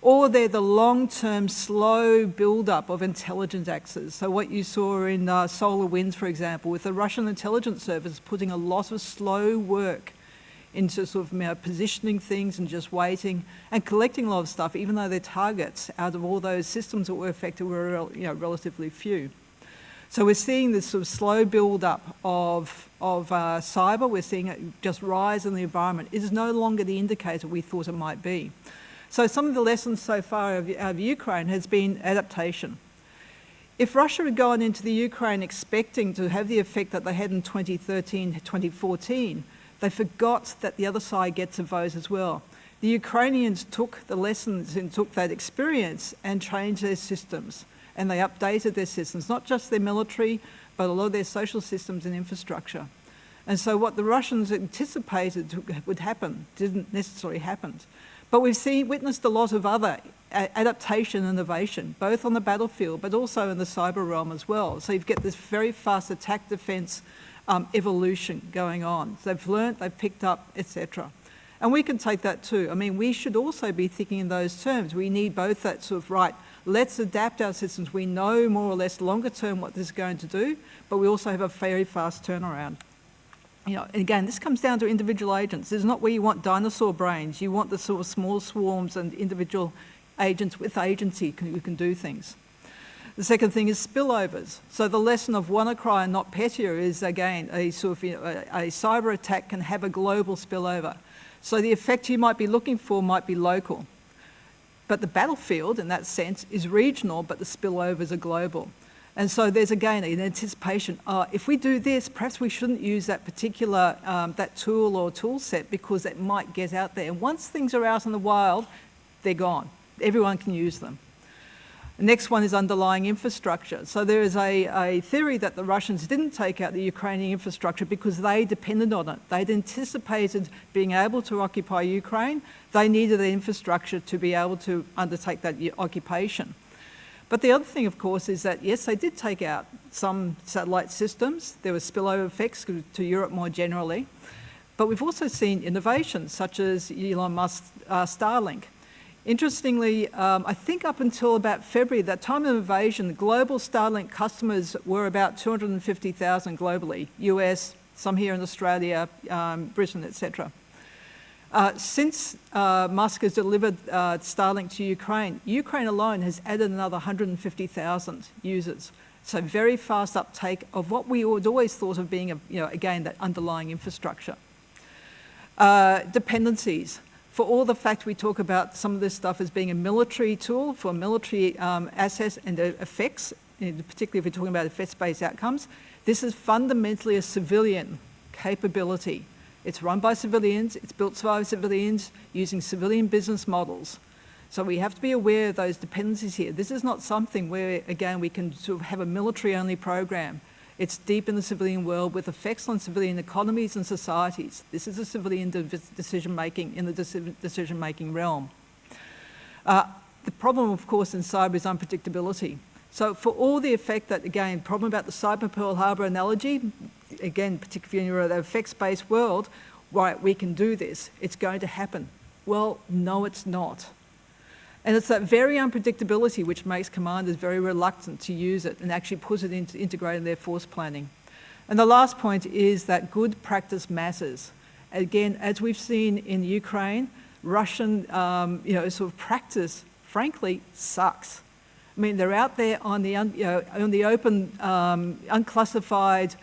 or they're the long-term slow build-up of intelligence axes. So what you saw in uh, SolarWinds, for example, with the Russian intelligence service putting a lot of slow work into sort of you know, positioning things and just waiting and collecting a lot of stuff, even though their targets out of all those systems that were affected were you know, relatively few. So we're seeing this sort of slow build-up of, of uh, cyber. We're seeing it just rise in the environment. It is no longer the indicator we thought it might be. So some of the lessons so far of, of Ukraine has been adaptation. If Russia had gone into the Ukraine expecting to have the effect that they had in 2013, 2014, they forgot that the other side gets a vote as well. The Ukrainians took the lessons and took that experience and changed their systems. And they updated their systems, not just their military, but a lot of their social systems and infrastructure. And so what the Russians anticipated would happen didn't necessarily happen. But we've seen, witnessed a lot of other adaptation and innovation, both on the battlefield, but also in the cyber realm as well. So you get this very fast attack defense um, evolution going on. So they've learnt, they've picked up, etc. And we can take that too. I mean, we should also be thinking in those terms. We need both that sort of, right, let's adapt our systems. We know more or less longer term what this is going to do, but we also have a very fast turnaround. You know, again, this comes down to individual agents. This is not where you want dinosaur brains. You want the sort of small swarms and individual agents with agency who can do things. The second thing is spillovers. So the lesson of WannaCry and NotPetya is, again, a sort of you know, a, a cyber attack can have a global spillover. So the effect you might be looking for might be local. But the battlefield, in that sense, is regional, but the spillovers are global. And so there's again an anticipation, uh, if we do this, perhaps we shouldn't use that particular, um, that tool or tool set because it might get out there. And once things are out in the wild, they're gone. Everyone can use them. The next one is underlying infrastructure. So there is a, a, theory that the Russians didn't take out the Ukrainian infrastructure because they depended on it. They'd anticipated being able to occupy Ukraine. They needed the infrastructure to be able to undertake that occupation. But the other thing, of course, is that, yes, they did take out some satellite systems. There were spillover effects to Europe more generally. But we've also seen innovations such as Elon Musk's uh, Starlink. Interestingly, um, I think up until about February, that time of invasion, global Starlink customers were about 250,000 globally, US, some here in Australia, um, Britain, etc. Uh, since uh, Musk has delivered uh, Starlink to Ukraine, Ukraine alone has added another 150,000 users. So very fast uptake of what we had always thought of being, a, you know, again, that underlying infrastructure. Uh, dependencies for all the fact we talk about some of this stuff as being a military tool for military um, assets and effects, particularly if we're talking about effects-based outcomes, this is fundamentally a civilian capability. It's run by civilians, it's built by civilians using civilian business models. So we have to be aware of those dependencies here. This is not something where, again, we can sort of have a military-only program. It's deep in the civilian world with effects on civilian economies and societies. This is a civilian de decision-making in the decision-making realm. Uh, the problem, of course, in cyber is unpredictability. So for all the effect that, again, problem about the cyber Pearl Harbor analogy, again, particularly in the effects-based world, right, we can do this, it's going to happen. Well, no, it's not. And it's that very unpredictability which makes commanders very reluctant to use it and actually puts it into integrating their force planning. And the last point is that good practice matters. Again, as we've seen in Ukraine, Russian um, you know, sort of practice, frankly, sucks. I mean, they're out there on the, un, you know, on the open, um, unclassified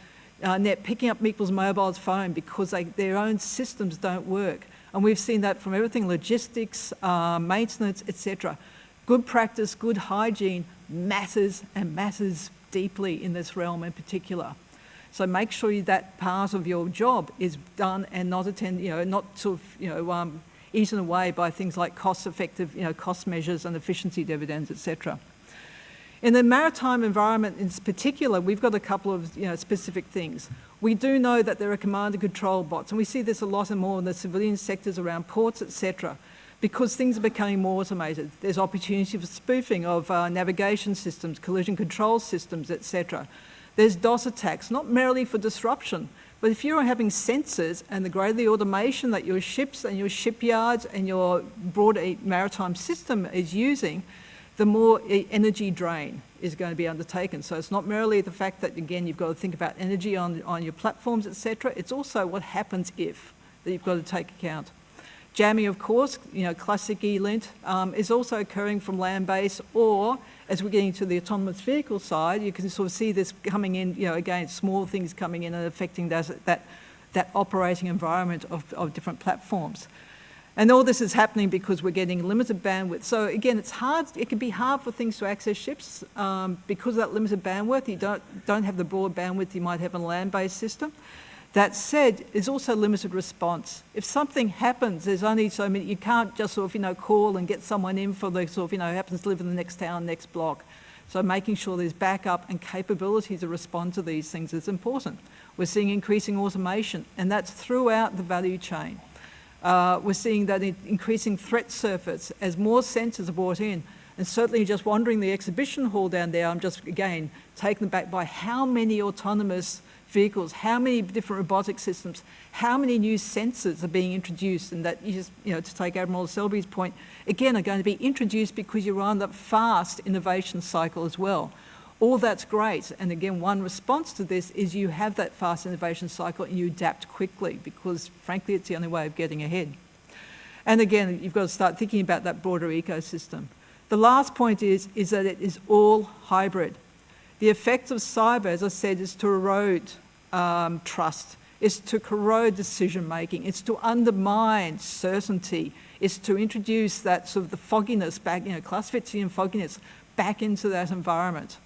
uh, net, picking up people's mobiles phone because they, their own systems don't work. And we've seen that from everything, logistics, uh, maintenance, etc. Good practice, good hygiene matters and matters deeply in this realm in particular. So make sure that part of your job is done and not attend, you know, not sort of, you know, um, eaten away by things like cost-effective, you know, cost measures and efficiency dividends, etc. In the maritime environment in particular, we've got a couple of you know, specific things. We do know that there are command and control bots, and we see this a lot and more in the civilian sectors around ports, etc., because things are becoming more automated. There's opportunity for spoofing of uh, navigation systems, collision control systems, etc. There's DOS attacks, not merely for disruption, but if you're having sensors and the greater the automation that your ships and your shipyards and your broader maritime system is using, the more energy drain is going to be undertaken. So it's not merely the fact that, again, you've got to think about energy on, on your platforms, etc. It's also what happens if that you've got to take account. Jamming, of course, you know, classic ELINT, um, is also occurring from land base or as we're getting to the autonomous vehicle side, you can sort of see this coming in, you know, again, small things coming in and affecting that, that, that operating environment of, of different platforms. And all this is happening because we're getting limited bandwidth. So again, it's hard, it can be hard for things to access ships um, because of that limited bandwidth. You don't, don't have the broad bandwidth you might have in a land-based system. That said, there's also limited response. If something happens, there's only so many, you can't just sort of, you know, call and get someone in for the sort of, you know, happens to live in the next town, next block. So making sure there's backup and capability to respond to these things is important. We're seeing increasing automation, and that's throughout the value chain. Uh, we're seeing that increasing threat surface as more sensors are brought in. And certainly just wandering the exhibition hall down there, I'm just, again, taken back by how many autonomous vehicles, how many different robotic systems, how many new sensors are being introduced and that you just, you know, to take Admiral Selby's point, again, are going to be introduced because you're on that fast innovation cycle as well. All that's great. And again, one response to this is you have that fast innovation cycle and you adapt quickly because frankly, it's the only way of getting ahead. And again, you've got to start thinking about that broader ecosystem. The last point is, is that it is all hybrid. The effect of cyber, as I said, is to erode um, trust. is to corrode decision making. It's to undermine certainty. It's to introduce that sort of the fogginess back, you know, Clausewitzian fogginess back into that environment.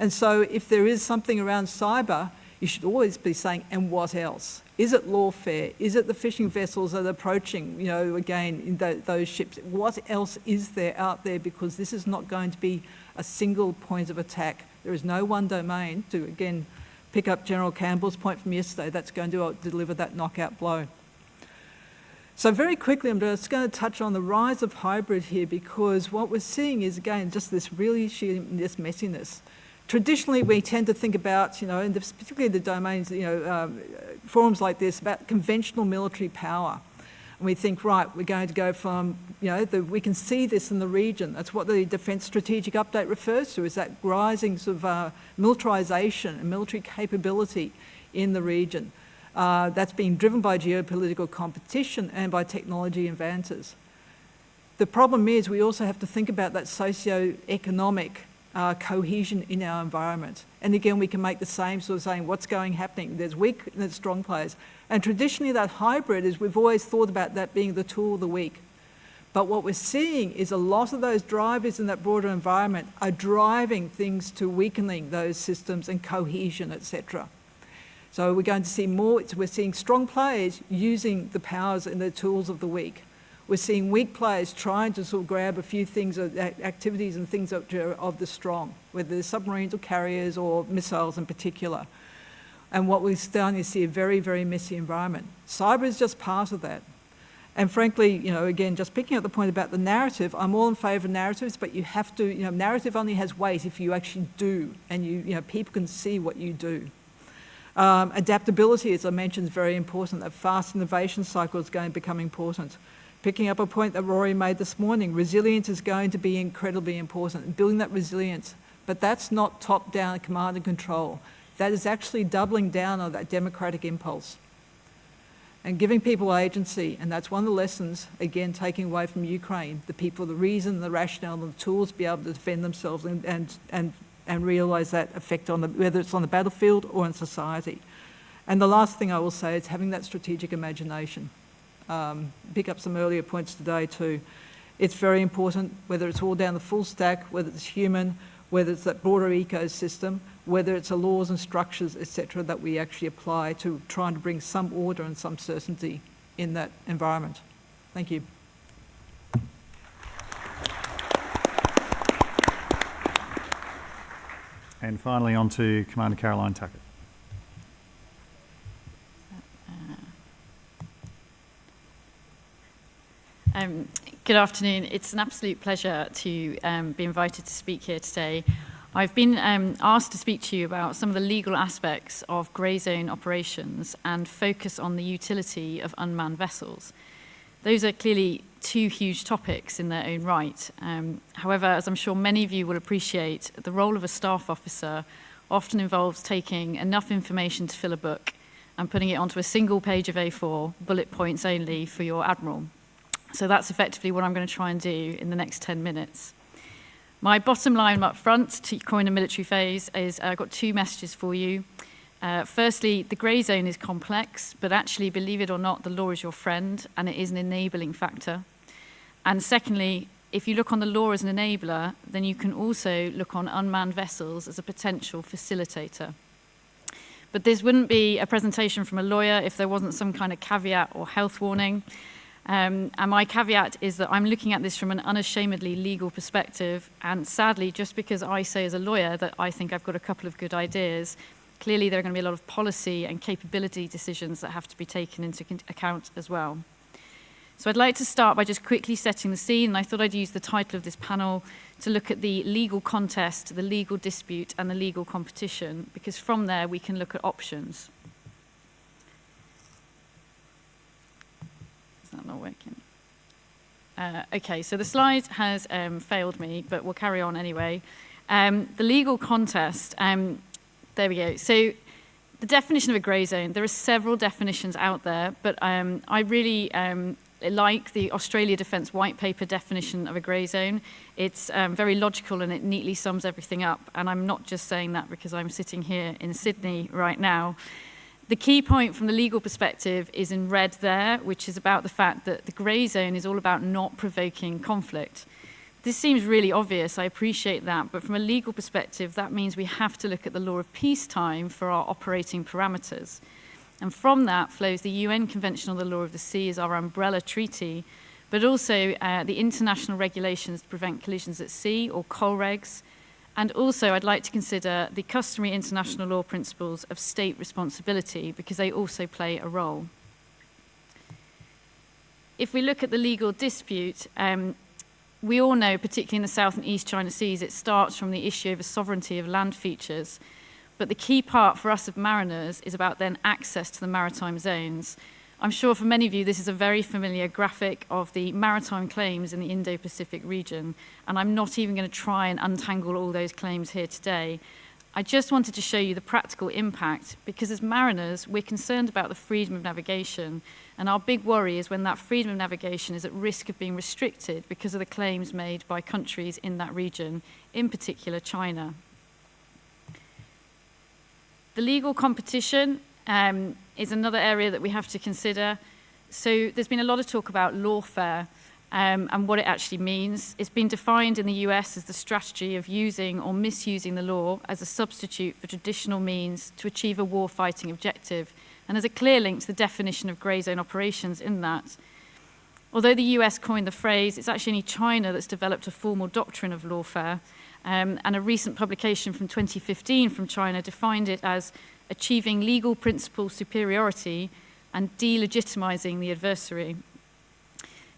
And so if there is something around cyber, you should always be saying, and what else? Is it lawfare? Is it the fishing vessels that are approaching, you know, again, those ships? What else is there out there? Because this is not going to be a single point of attack. There is no one domain to, again, pick up General Campbell's point from yesterday, that's going to uh, deliver that knockout blow. So very quickly, I'm just going to touch on the rise of hybrid here because what we're seeing is, again, just this really sheer, this messiness. Traditionally, we tend to think about, you know, particularly the domains, you know, um, forums like this, about conventional military power. And we think, right, we're going to go from, you know, the, we can see this in the region. That's what the Defence Strategic Update refers to, is that rising sort of uh, militarisation and military capability in the region. Uh, that's being driven by geopolitical competition and by technology advances. The problem is we also have to think about that socio-economic uh, cohesion in our environment. And again, we can make the same sort of saying, what's going happening? There's weak and there's strong players. And traditionally that hybrid is, we've always thought about that being the tool of the weak. But what we're seeing is a lot of those drivers in that broader environment are driving things to weakening those systems and cohesion, etc. So we're going to see more, we're seeing strong players using the powers and the tools of the weak. We're seeing weak players trying to sort of grab a few things, uh, activities and things of the strong, whether they're submarines or carriers or missiles in particular. And what we're starting to see a very, very messy environment. Cyber is just part of that. And frankly, you know, again, just picking up the point about the narrative, I'm all in favour of narratives, but you have to, you know, narrative only has weight if you actually do, and you, you know, people can see what you do. Um, adaptability, as I mentioned, is very important. That fast innovation cycle is going to become important. Picking up a point that Rory made this morning, resilience is going to be incredibly important, building that resilience. But that's not top-down command and control. That is actually doubling down on that democratic impulse and giving people agency. And that's one of the lessons, again, taking away from Ukraine, the people, the reason, the rationale, and the tools to be able to defend themselves and, and, and, and realise that effect on the, whether it's on the battlefield or in society. And the last thing I will say is having that strategic imagination um, pick up some earlier points today too. It's very important, whether it's all down the full stack, whether it's human, whether it's that broader ecosystem, whether it's the laws and structures, etc., that we actually apply to trying to bring some order and some certainty in that environment. Thank you. And finally on to Commander Caroline Tuckett. Um, good afternoon. It's an absolute pleasure to um, be invited to speak here today. I've been um, asked to speak to you about some of the legal aspects of grey zone operations and focus on the utility of unmanned vessels. Those are clearly two huge topics in their own right. Um, however, as I'm sure many of you will appreciate, the role of a staff officer often involves taking enough information to fill a book and putting it onto a single page of A4, bullet points only for your admiral. So that's effectively what I'm going to try and do in the next 10 minutes. My bottom line up front to coin a military phase is uh, I've got two messages for you. Uh, firstly, the grey zone is complex, but actually, believe it or not, the law is your friend and it is an enabling factor. And secondly, if you look on the law as an enabler, then you can also look on unmanned vessels as a potential facilitator. But this wouldn't be a presentation from a lawyer if there wasn't some kind of caveat or health warning. Um, and my caveat is that I'm looking at this from an unashamedly legal perspective. And sadly, just because I say as a lawyer that I think I've got a couple of good ideas, clearly there are going to be a lot of policy and capability decisions that have to be taken into account as well. So I'd like to start by just quickly setting the scene, and I thought I'd use the title of this panel to look at the legal contest, the legal dispute, and the legal competition, because from there we can look at options. Not working? Uh, okay, so the slide has um, failed me, but we'll carry on anyway. Um, the legal contest, um, there we go. So the definition of a grey zone, there are several definitions out there, but um, I really um, like the Australia Defence White Paper definition of a grey zone. It's um, very logical and it neatly sums everything up. And I'm not just saying that because I'm sitting here in Sydney right now. The key point from the legal perspective is in red there, which is about the fact that the grey zone is all about not provoking conflict. This seems really obvious, I appreciate that, but from a legal perspective, that means we have to look at the law of peacetime for our operating parameters. And from that flows the UN Convention on the Law of the Sea as our umbrella treaty, but also uh, the international regulations to prevent collisions at sea, or COLREGs. And also, I'd like to consider the customary international law principles of state responsibility, because they also play a role. If we look at the legal dispute, um, we all know, particularly in the South and East China Seas, it starts from the issue of sovereignty of land features. But the key part for us of mariners is about then access to the maritime zones. I'm sure for many of you, this is a very familiar graphic of the maritime claims in the Indo-Pacific region. And I'm not even going to try and untangle all those claims here today. I just wanted to show you the practical impact because as mariners, we're concerned about the freedom of navigation. And our big worry is when that freedom of navigation is at risk of being restricted because of the claims made by countries in that region, in particular China. The legal competition um, is another area that we have to consider. So there's been a lot of talk about lawfare um, and what it actually means. It's been defined in the US as the strategy of using or misusing the law as a substitute for traditional means to achieve a war-fighting objective. And there's a clear link to the definition of grey zone operations in that. Although the US coined the phrase, it's actually only China that's developed a formal doctrine of lawfare. Um, and a recent publication from 2015 from China defined it as achieving legal principle superiority and delegitimizing the adversary.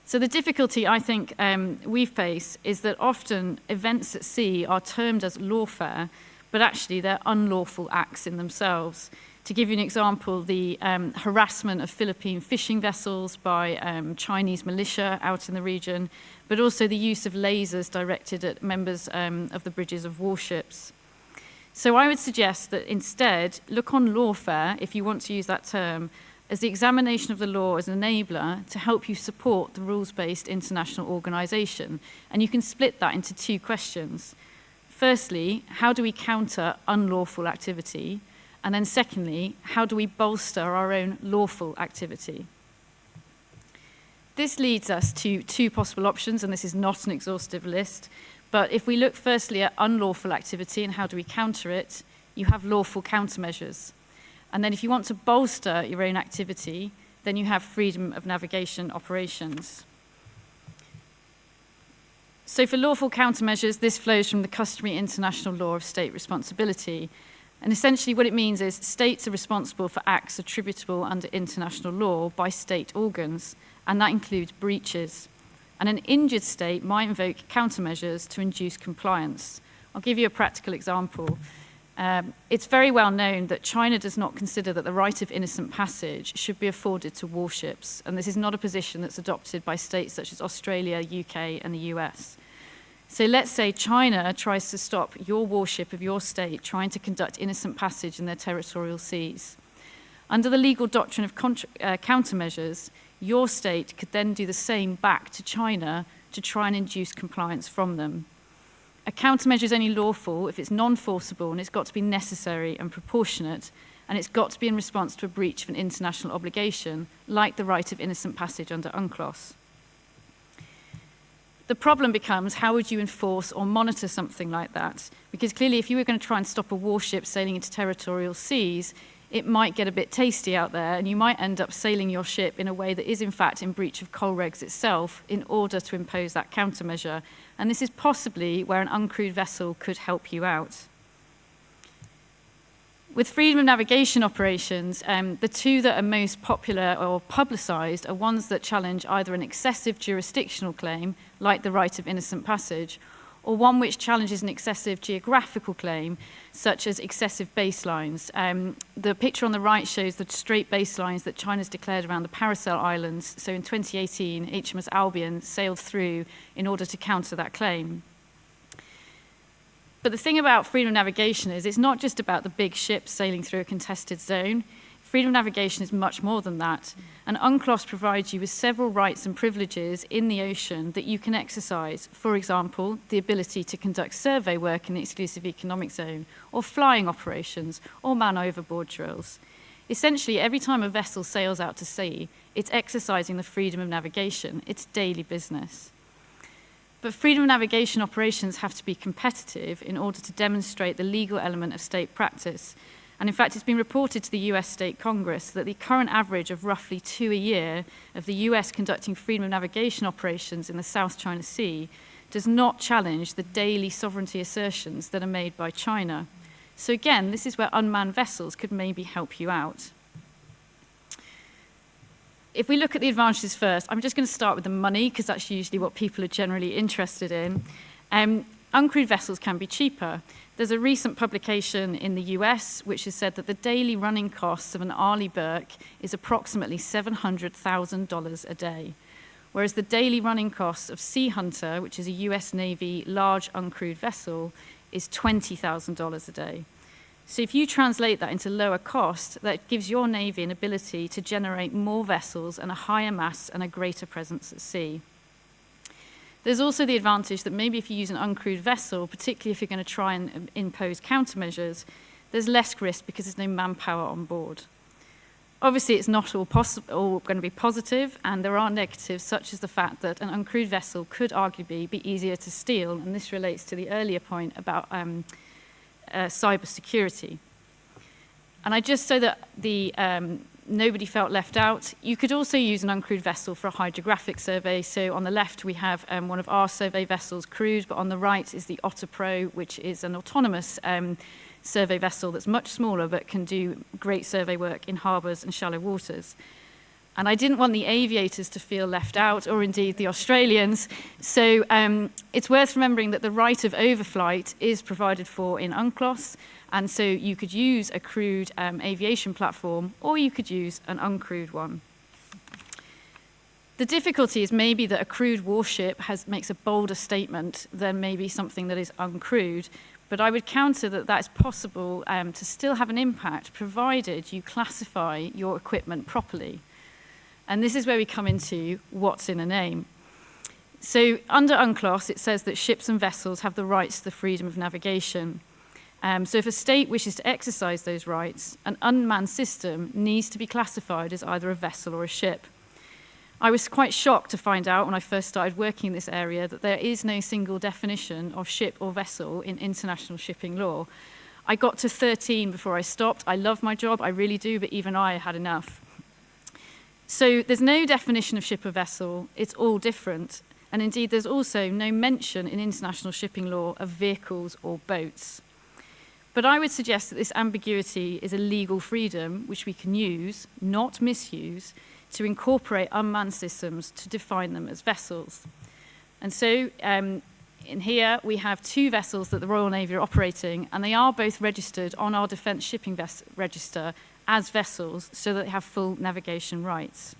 So the difficulty I think um, we face is that often events at sea are termed as lawfare, but actually they're unlawful acts in themselves. To give you an example, the um, harassment of Philippine fishing vessels by um, Chinese militia out in the region, but also the use of lasers directed at members um, of the bridges of warships. So I would suggest that instead, look on lawfare, if you want to use that term, as the examination of the law as an enabler to help you support the rules-based international organisation. And you can split that into two questions. Firstly, how do we counter unlawful activity? And then secondly, how do we bolster our own lawful activity? This leads us to two possible options, and this is not an exhaustive list, But if we look firstly at unlawful activity and how do we counter it, you have lawful countermeasures. And then if you want to bolster your own activity, then you have freedom of navigation operations. So for lawful countermeasures, this flows from the customary international law of state responsibility. And essentially what it means is states are responsible for acts attributable under international law by state organs, and that includes breaches. And an injured state might invoke countermeasures to induce compliance. I'll give you a practical example. Um, it's very well known that China does not consider that the right of innocent passage should be afforded to warships, and this is not a position that's adopted by states such as Australia, UK, and the US. So let's say China tries to stop your warship of your state trying to conduct innocent passage in their territorial seas. Under the legal doctrine of uh, countermeasures, your state could then do the same back to China to try and induce compliance from them. A countermeasure is only lawful if it's non-forcible and it's got to be necessary and proportionate and it's got to be in response to a breach of an international obligation, like the right of innocent passage under UNCLOS. The problem becomes how would you enforce or monitor something like that? Because clearly if you were going to try and stop a warship sailing into territorial seas, it might get a bit tasty out there and you might end up sailing your ship in a way that is in fact in breach of COLREGs itself in order to impose that countermeasure. And this is possibly where an uncrewed vessel could help you out. With freedom of navigation operations, um, the two that are most popular or publicised are ones that challenge either an excessive jurisdictional claim, like the right of innocent passage, or one which challenges an excessive geographical claim, such as excessive baselines. Um, the picture on the right shows the straight baselines that China's declared around the Paracel Islands. So in 2018, HMS Albion sailed through in order to counter that claim. But the thing about freedom of navigation is it's not just about the big ships sailing through a contested zone. Freedom of navigation is much more than that. And UNCLOS provides you with several rights and privileges in the ocean that you can exercise. For example, the ability to conduct survey work in the exclusive economic zone, or flying operations, or man overboard drills. Essentially, every time a vessel sails out to sea, it's exercising the freedom of navigation. It's daily business. But freedom of navigation operations have to be competitive in order to demonstrate the legal element of state practice. And in fact, it's been reported to the US State Congress that the current average of roughly two a year of the US conducting freedom of navigation operations in the South China Sea does not challenge the daily sovereignty assertions that are made by China. So again, this is where unmanned vessels could maybe help you out if we look at the advantages first, I'm just going to start with the money because that's usually what people are generally interested in. Um, uncrewed vessels can be cheaper. There's a recent publication in the US which has said that the daily running costs of an Arleigh Burke is approximately $700,000 a day, whereas the daily running costs of Sea Hunter, which is a US Navy large uncrewed vessel, is $20,000 a day. So if you translate that into lower cost, that gives your Navy an ability to generate more vessels and a higher mass and a greater presence at sea. There's also the advantage that maybe if you use an uncrewed vessel, particularly if you're going to try and impose countermeasures, there's less risk because there's no manpower on board. Obviously, it's not all, all going to be positive, and there are negatives, such as the fact that an uncrewed vessel could arguably be easier to steal, and this relates to the earlier point about um, uh, cyber security. And I just so that the um, nobody felt left out. You could also use an uncrewed vessel for a hydrographic survey. So on the left, we have um, one of our survey vessels crewed, but on the right is the Otter Pro, which is an autonomous um, survey vessel that's much smaller but can do great survey work in harbours and shallow waters. And I didn't want the aviators to feel left out, or indeed the Australians. So um, it's worth remembering that the right of overflight is provided for in UNCLOS, And so you could use a crewed um, aviation platform, or you could use an uncrewed one. The difficulty is maybe that a crewed warship has, makes a bolder statement than maybe something that is uncrewed. But I would counter that that is possible um, to still have an impact, provided you classify your equipment properly. And this is where we come into what's in a name. So under UNCLOS, it says that ships and vessels have the rights to the freedom of navigation. Um, so if a state wishes to exercise those rights, an unmanned system needs to be classified as either a vessel or a ship. I was quite shocked to find out when I first started working in this area that there is no single definition of ship or vessel in international shipping law. I got to 13 before I stopped. I love my job, I really do, but even I had enough. So there's no definition of ship or vessel, it's all different. And indeed, there's also no mention in international shipping law of vehicles or boats. But I would suggest that this ambiguity is a legal freedom which we can use, not misuse, to incorporate unmanned systems to define them as vessels. And so um, in here we have two vessels that the Royal Navy are operating, and they are both registered on our Defence Shipping Register as vessels so that they have full navigation rights.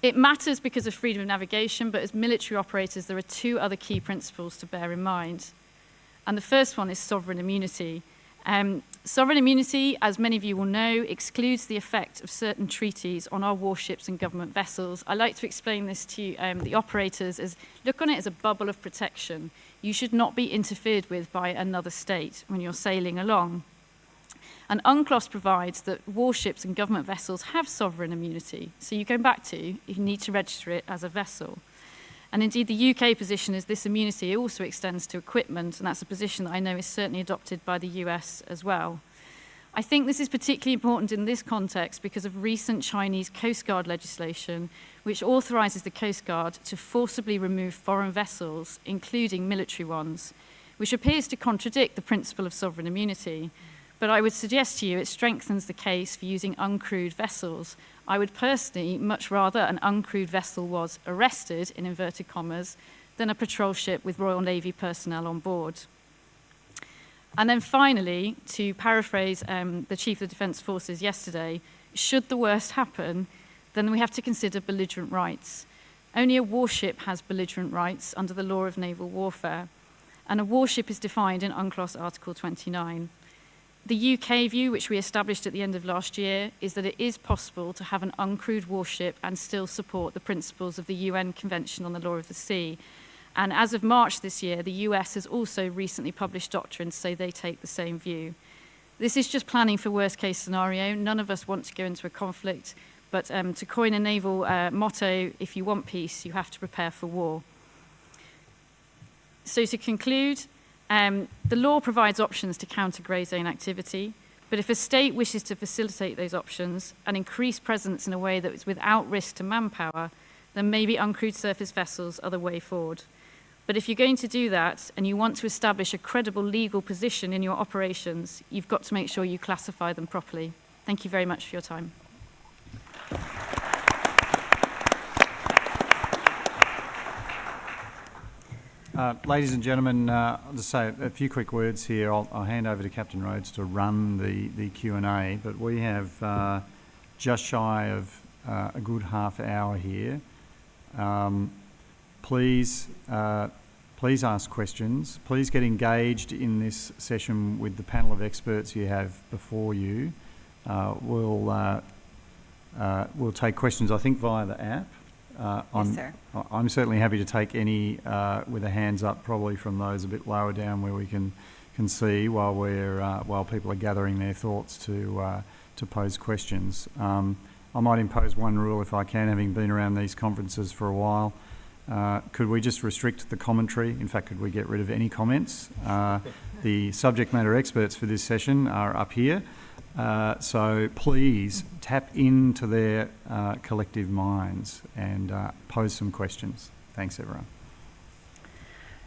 It matters because of freedom of navigation, but as military operators, there are two other key principles to bear in mind. And the first one is sovereign immunity. Um, sovereign immunity, as many of you will know, excludes the effect of certain treaties on our warships and government vessels. I like to explain this to um, the operators as look on it as a bubble of protection. You should not be interfered with by another state when you're sailing along. And UNCLOS provides that warships and government vessels have sovereign immunity. So you go back to, you need to register it as a vessel. And indeed, the UK position is this immunity also extends to equipment, and that's a position that I know is certainly adopted by the US as well. I think this is particularly important in this context because of recent Chinese Coast Guard legislation, which authorises the Coast Guard to forcibly remove foreign vessels, including military ones, which appears to contradict the principle of sovereign immunity. Mm. But I would suggest to you it strengthens the case for using uncrewed vessels. I would personally much rather an uncrewed vessel was arrested, in inverted commas, than a patrol ship with Royal Navy personnel on board. And then finally, to paraphrase um, the Chief of the Defence Forces yesterday, should the worst happen, then we have to consider belligerent rights. Only a warship has belligerent rights under the law of naval warfare, and a warship is defined in UNCLOS Article 29. The UK view, which we established at the end of last year, is that it is possible to have an uncrewed warship and still support the principles of the UN Convention on the Law of the Sea. And as of March this year, the US has also recently published doctrines say they take the same view. This is just planning for worst case scenario. None of us want to go into a conflict, but um, to coin a naval uh, motto, if you want peace, you have to prepare for war. So to conclude, Um, the law provides options to counter grey zone activity, but if a state wishes to facilitate those options and increase presence in a way that is without risk to manpower, then maybe uncrewed surface vessels are the way forward. But if you're going to do that and you want to establish a credible legal position in your operations, you've got to make sure you classify them properly. Thank you very much for your time. Uh, ladies and gentlemen, uh, I'll just say a few quick words here. I'll, I'll hand over to Captain Rhodes to run the, the Q&A, but we have uh, just shy of uh, a good half hour here. Um, please, uh, please ask questions. Please get engaged in this session with the panel of experts you have before you. Uh, we'll, we'll take questions, I think, via the app. Uh, yes, sir. I'm certainly happy to take any uh, with a hands up, probably from those a bit lower down where we can can see while we're uh, while people are gathering their thoughts to uh, to pose questions. Um, I might impose one rule if I can, having been around these conferences for a while. Uh, could we just restrict the commentary? In fact, could we get rid of any comments? Uh, the subject matter experts for this session are up here. Uh, so please tap into their uh, collective minds and uh, pose some questions. Thanks, everyone.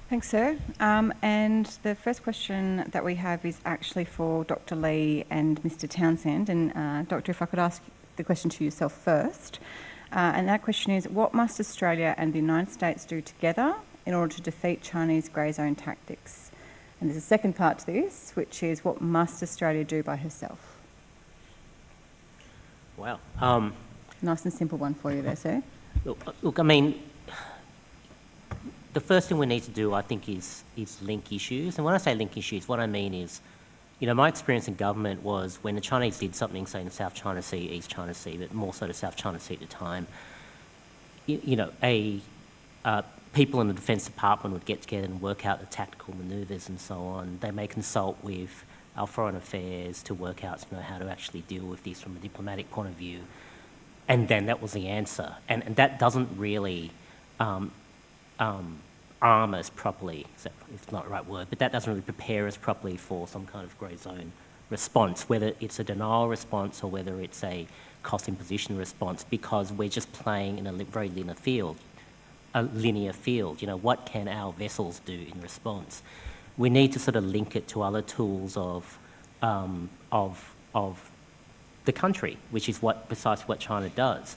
Thanks, sir. Um, and the first question that we have is actually for Dr. Lee and Mr. Townshend. And uh, Doctor, if I could ask the question to yourself first. Uh, and that question is, what must Australia and the United States do together in order to defeat Chinese grey zone tactics? And there's a second part to this, which is, what must Australia do by herself? Wow. Um, nice and simple one for you there, sir. Look, uh, look, I mean, the first thing we need to do, I think, is, is link issues. And when I say link issues, what I mean is, you know, my experience in government was when the Chinese did something, say in the South China Sea, East China Sea, but more so the South China Sea at the time, you, you know, a, uh, people in the Defence Department would get together and work out the tactical manoeuvres and so on. They may consult with our foreign affairs to work out know, how to actually deal with this from a diplomatic point of view. And then that was the answer. And, and that doesn't really um, um, arm us properly, it's not the right word, but that doesn't really prepare us properly for some kind of grey zone response, whether it's a denial response or whether it's a cost imposition response, because we're just playing in a very linear field, a linear field. You know, what can our vessels do in response? We need to sort of link it to other tools of, um, of, of the country, which is what precisely what China does.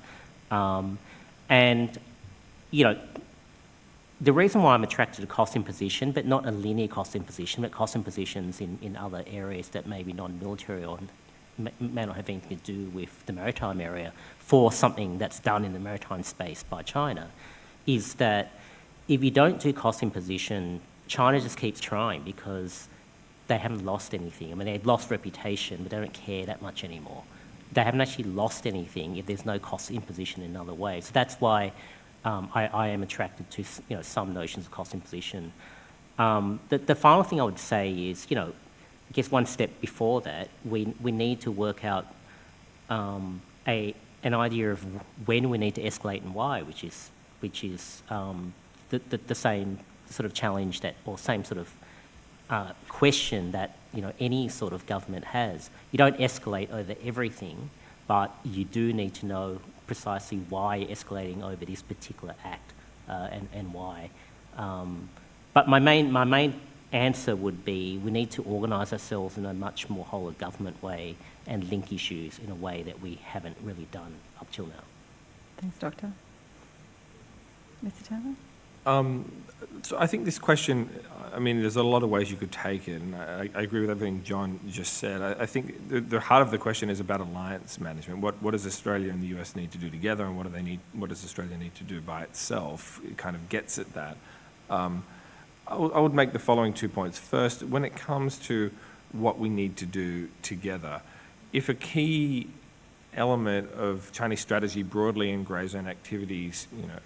Um, and, you know, the reason why I'm attracted to cost imposition, but not a linear cost imposition, but cost impositions in, in other areas that may be non-military or may, may not have anything to do with the maritime area for something that's done in the maritime space by China, is that if you don't do cost imposition China just keeps trying because they haven't lost anything. I mean, they've lost reputation, but they don't care that much anymore. They haven't actually lost anything if there's no cost imposition in another way. So that's why um, I, I, am attracted to you know, some notions of cost imposition. Um, the, the, final thing I would say is, you know, I guess one step before that, we, we need to work out um, a, an idea of when we need to escalate and why, which is, which is um, the, the, the same sort of challenge that, or same sort of uh, question that you know any sort of government has. You don't escalate over everything, but you do need to know precisely why you're escalating over this particular act uh, and, and why. Um, but my main, my main answer would be we need to organise ourselves in a much more whole of government way and link issues in a way that we haven't really done up till now. Thanks, Doctor. Mr Taylor? Um, so I think this question, I mean, there's a lot of ways you could take it, and I, I agree with everything John just said. I, I think the, the, heart of the question is about alliance management. What, what does Australia and the US need to do together, and what do they need? What does Australia need to do by itself? It kind of gets at that. Um, I, I would make the following two points. First, when it comes to what we need to do together, if a key element of Chinese strategy broadly in grey zone activities, you know,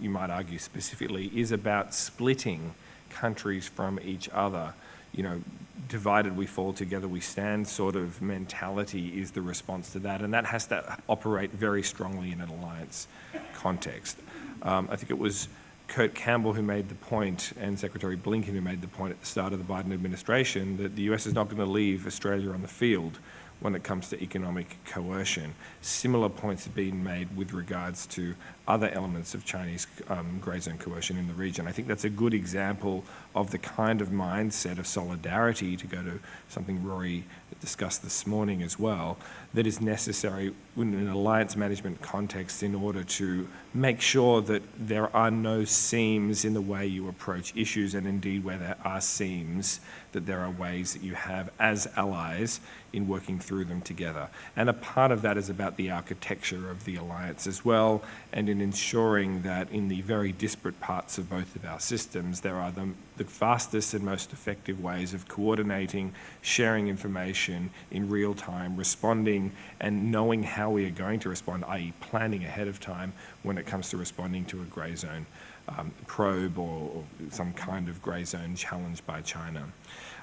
you might argue specifically, is about splitting countries from each other. You know, divided we fall, together we stand sort of mentality is the response to that. And that has to operate very strongly in an alliance context. Um, I think it was Kurt Campbell who made the point, and Secretary Blinken who made the point at the start of the Biden administration, that the US is not going to leave Australia on the field when it comes to economic coercion. Similar points have been made with regards to other elements of Chinese um, grey zone coercion in the region. I think that's a good example of the kind of mindset of solidarity, to go to something Rory discussed this morning as well, that is necessary in an alliance management context in order to make sure that there are no seams in the way you approach issues and indeed where there are seams, that there are ways that you have as allies in working through them together. And a part of that is about the architecture of the alliance as well and in ensuring that in the very disparate parts of both of our systems there are the, the fastest and most effective ways of coordinating, sharing information in real time, responding and knowing how we are going to respond, i.e. planning ahead of time when it comes to responding to a grey zone um, probe or, or, some kind of grey zone challenge by China.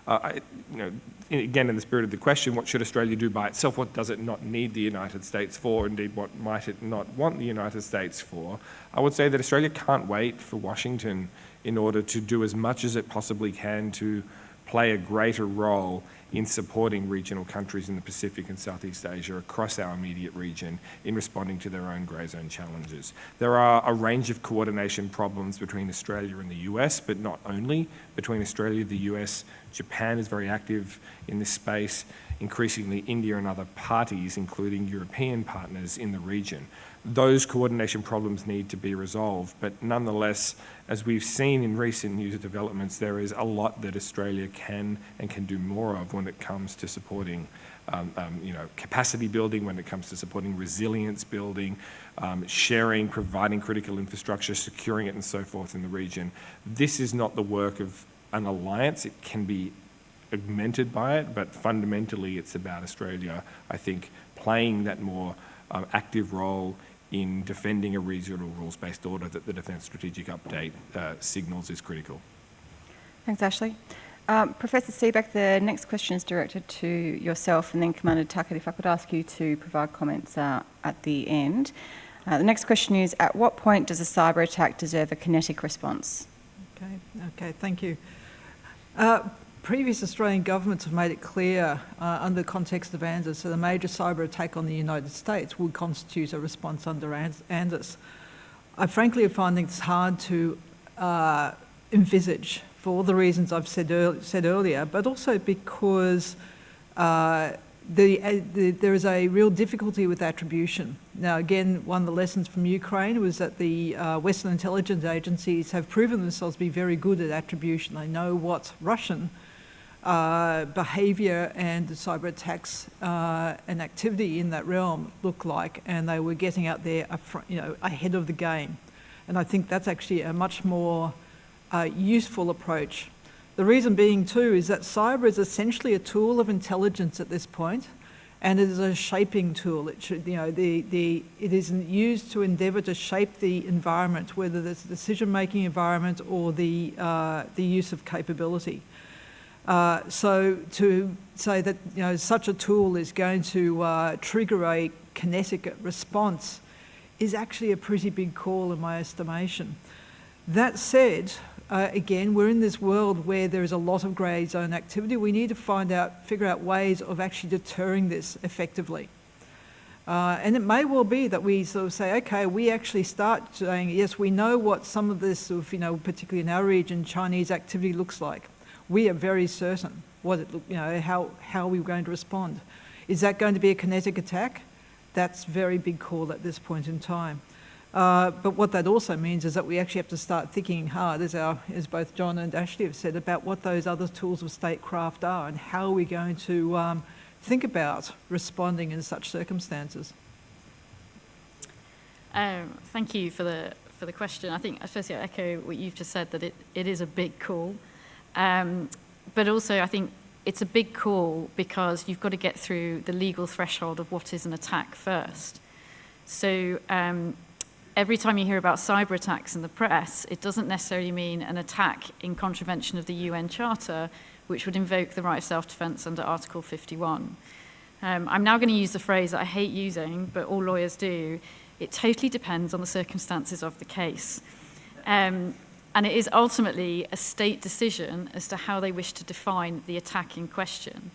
Uh, I, you know, again, in the spirit of the question, what should Australia do by itself? What does it not need the United States for? Indeed, what might it not want the United States for? I would say that Australia can't wait for Washington in order to do as much as it possibly can to play a greater role in supporting regional countries in the Pacific and Southeast Asia across our immediate region in responding to their own grey zone challenges. There are a range of coordination problems between Australia and the US, but not only between Australia, the US, Japan is very active in this space, increasingly India and other parties, including European partners in the region those coordination problems need to be resolved. But nonetheless, as we've seen in recent news developments, there is a lot that Australia can and can do more of when it comes to supporting um, um, you know, capacity building, when it comes to supporting resilience building, um, sharing, providing critical infrastructure, securing it and so forth in the region. This is not the work of an alliance. It can be augmented by it, but fundamentally it's about Australia, I think, playing that more um, active role in defending a regional rules-based order that the Defence Strategic Update uh, signals is critical. Thanks, Ashley. Um, Professor Seebeck, the next question is directed to yourself and then Commander Tuckett, if I could ask you to provide comments uh, at the end. Uh, the next question is, at what point does a cyber attack deserve a kinetic response? Okay, okay, thank you. Uh, previous Australian governments have made it clear uh, under the context of ANZUS that a major cyber attack on the United States would constitute a response under ANZUS. I frankly find it's hard to uh, envisage for all the reasons I've said, said earlier, but also because uh, the, uh, the, there is a real difficulty with attribution. Now, again, one of the lessons from Ukraine was that the uh, Western intelligence agencies have proven themselves to be very good at attribution. They know what's Russian, uh, behaviour and cyber attacks uh, and activity in that realm look like, and they were getting out there, you know, ahead of the game. And I think that's actually a much more uh, useful approach. The reason being too is that cyber is essentially a tool of intelligence at this point, and it is a shaping tool. It should, you know, the, the, it is used to endeavour to shape the environment, whether it's a decision-making environment or the, uh, the use of capability. Uh, so to say that you know such a tool is going to uh, trigger a kinetic response is actually a pretty big call in my estimation. That said, uh, again, we're in this world where there is a lot of grey zone activity. We need to find out, figure out ways of actually deterring this effectively. Uh, and it may well be that we sort of say, okay, we actually start saying, yes, we know what some of this, sort of, you know, particularly in our region, Chinese activity looks like. We are very certain what it, you know, how, how we're going to respond. Is that going to be a kinetic attack? That's very big call at this point in time. Uh, but what that also means is that we actually have to start thinking hard, as, our, as both John and Ashley have said, about what those other tools of statecraft are and how are we going to um, think about responding in such circumstances? Um, thank you for the for the question. I think firstly I echo what you've just said that it, it is a big call, um, but also I think it's a big call because you've got to get through the legal threshold of what is an attack first. So um, every time you hear about cyber attacks in the press, it doesn't necessarily mean an attack in contravention of the UN Charter, which would invoke the right of self-defense under Article 51. Um, I'm now going to use the phrase that I hate using, but all lawyers do. It totally depends on the circumstances of the case. Um, and it is ultimately a state decision as to how they wish to define the attack in question.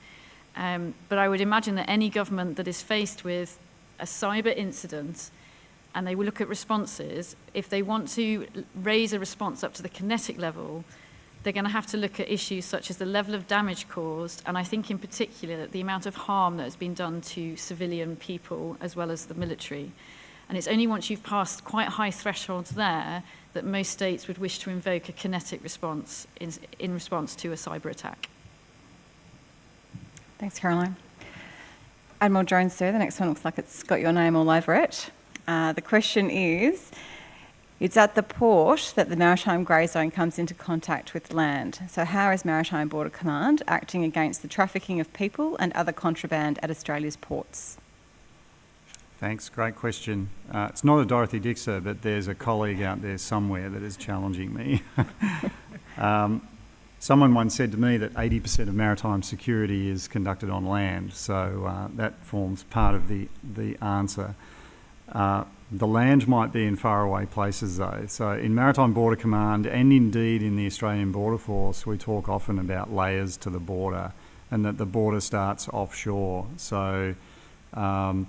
Um, but I would imagine that any government that is faced with a cyber incident and they will look at responses, if they want to raise a response up to the kinetic level, they're going to have to look at issues such as the level of damage caused, and I think in particular the amount of harm that has been done to civilian people as well as the military. And it's only once you've passed quite high thresholds there that most states would wish to invoke a kinetic response in, in response to a cyber attack. Thanks, Caroline. Admiral Jones, sir, the next one looks like it's got your name all over it. Uh, the question is, it's at the port that the maritime grey zone comes into contact with land. So how is Maritime Border Command acting against the trafficking of people and other contraband at Australia's ports? Thanks, great question. Uh, it's not a Dorothy Dixer, but there's a colleague out there somewhere that is challenging me. um, someone once said to me that 80% of maritime security is conducted on land, so uh, that forms part of the, the answer. Uh, the land might be in faraway places though. So in Maritime Border Command and indeed in the Australian Border Force, we talk often about layers to the border and that the border starts offshore. So um,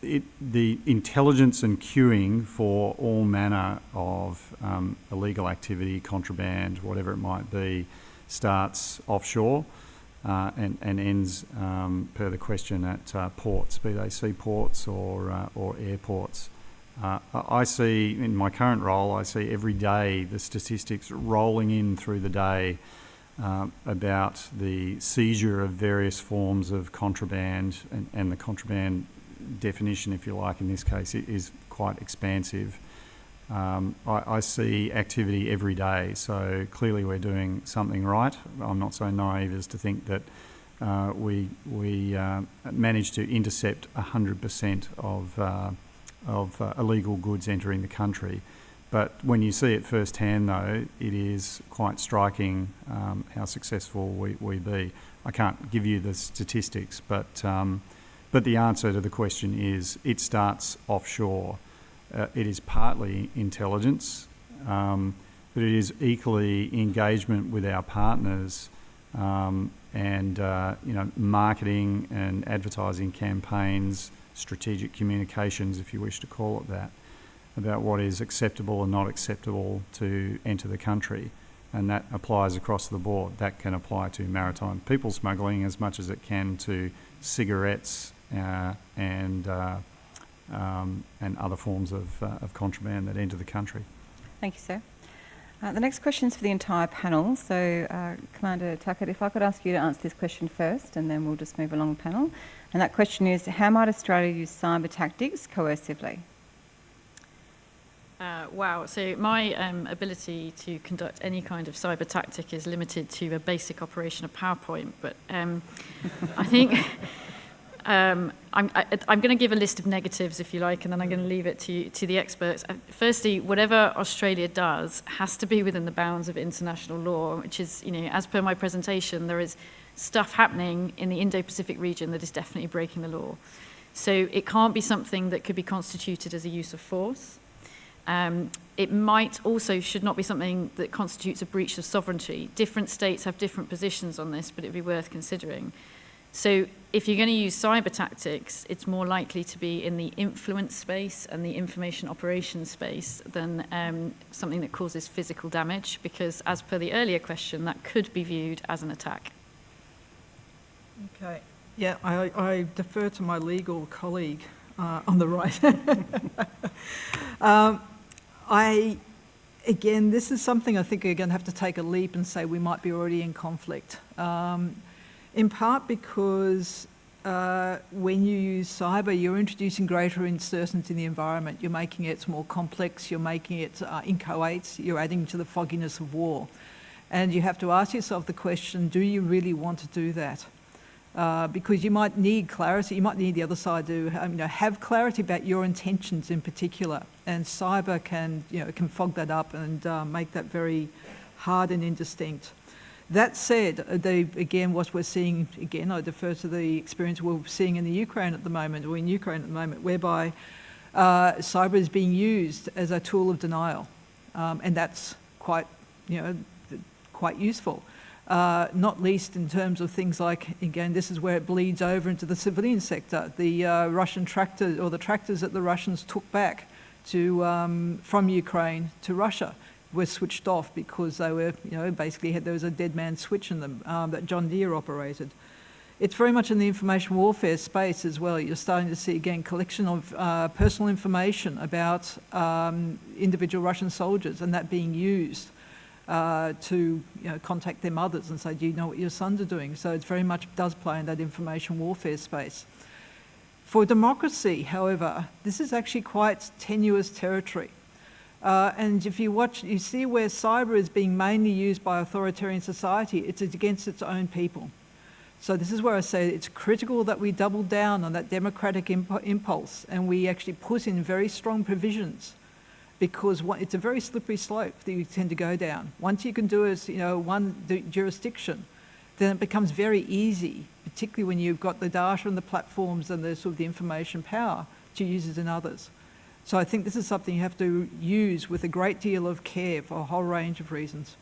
it, the intelligence and cueing for all manner of um, illegal activity, contraband, whatever it might be, starts offshore uh, and, and ends, um, per the question, at uh, ports, be they seaports or, uh, or airports. Uh, I see, in my current role, I see every day the statistics rolling in through the day uh, about the seizure of various forms of contraband, and, and the contraband definition, if you like, in this case, is quite expansive. Um, I, I, see activity every day, so clearly we're doing something right. I'm not so naive as to think that uh, we we uh, managed to intercept 100% of uh, of uh, illegal goods entering the country. But when you see it firsthand, though, it is quite striking um, how successful we, we be. I can't give you the statistics, but um, but the answer to the question is it starts offshore. Uh, it is partly intelligence, um, but it is equally engagement with our partners um, and uh, you know marketing and advertising campaigns, strategic communications, if you wish to call it that, about what is acceptable and not acceptable to enter the country. And that applies across the board. That can apply to maritime people smuggling as much as it can to cigarettes uh, and uh, um, and other forms of, uh, of contraband that enter the country. Thank you, sir. Uh, the next question is for the entire panel. So, uh, Commander Tuckett, if I could ask you to answer this question first, and then we'll just move along the panel. And that question is, how might Australia use cyber tactics coercively? Uh, wow, so my um, ability to conduct any kind of cyber tactic is limited to a basic operation of PowerPoint, but um, I think Um, I'm, I, am going to give a list of negatives, if you like, and then I'm going to leave it to, to the experts. Uh, firstly, whatever Australia does has to be within the bounds of international law, which is, you know, as per my presentation, there is stuff happening in the Indo-Pacific region that is definitely breaking the law. So it can't be something that could be constituted as a use of force. Um, it might also should not be something that constitutes a breach of sovereignty. Different states have different positions on this, but it'd be worth considering. So if you're going to use cyber tactics, it's more likely to be in the influence space and the information operations space than um, something that causes physical damage, because as per the earlier question, that could be viewed as an attack. Okay. Yeah, I, I defer to my legal colleague uh, on the right. um, I, again, this is something I think we're going to have to take a leap and say we might be already in conflict. Um, in part because uh, when you use cyber, you're introducing greater uncertainty in the environment. You're making it more complex, you're making it uh, inchoate, you're adding to the fogginess of war. And you have to ask yourself the question, do you really want to do that? Uh, because you might need clarity, you might need the other side to um, you know, have clarity about your intentions in particular. And cyber can, you know, can fog that up and uh, make that very hard and indistinct. That said, uh, they, again, what we're seeing, again, I defer to the experience we're seeing in the Ukraine at the moment, or in Ukraine at the moment, whereby uh, cyber is being used as a tool of denial. Um, and that's quite, you know, quite useful uh, not least in terms of things like, again, this is where it bleeds over into the civilian sector. The uh, Russian tractors, or the tractors that the Russians took back to, um, from Ukraine to Russia were switched off because they were, you know, basically had, there was a dead man switch in them um, that John Deere operated. It's very much in the information warfare space as well. You're starting to see, again, collection of uh, personal information about um, individual Russian soldiers and that being used uh, to you know, contact their mothers and say, do you know what your sons are doing? So it very much does play in that information warfare space. For democracy, however, this is actually quite tenuous territory. Uh, and if you watch, you see where cyber is being mainly used by authoritarian society, it's against its own people. So this is where I say it's critical that we double down on that democratic imp impulse and we actually put in very strong provisions because it's a very slippery slope that you tend to go down. Once you can do as you know one jurisdiction, then it becomes very easy, particularly when you've got the data and the platforms and the sort of the information power to use it in others. So I think this is something you have to use with a great deal of care for a whole range of reasons.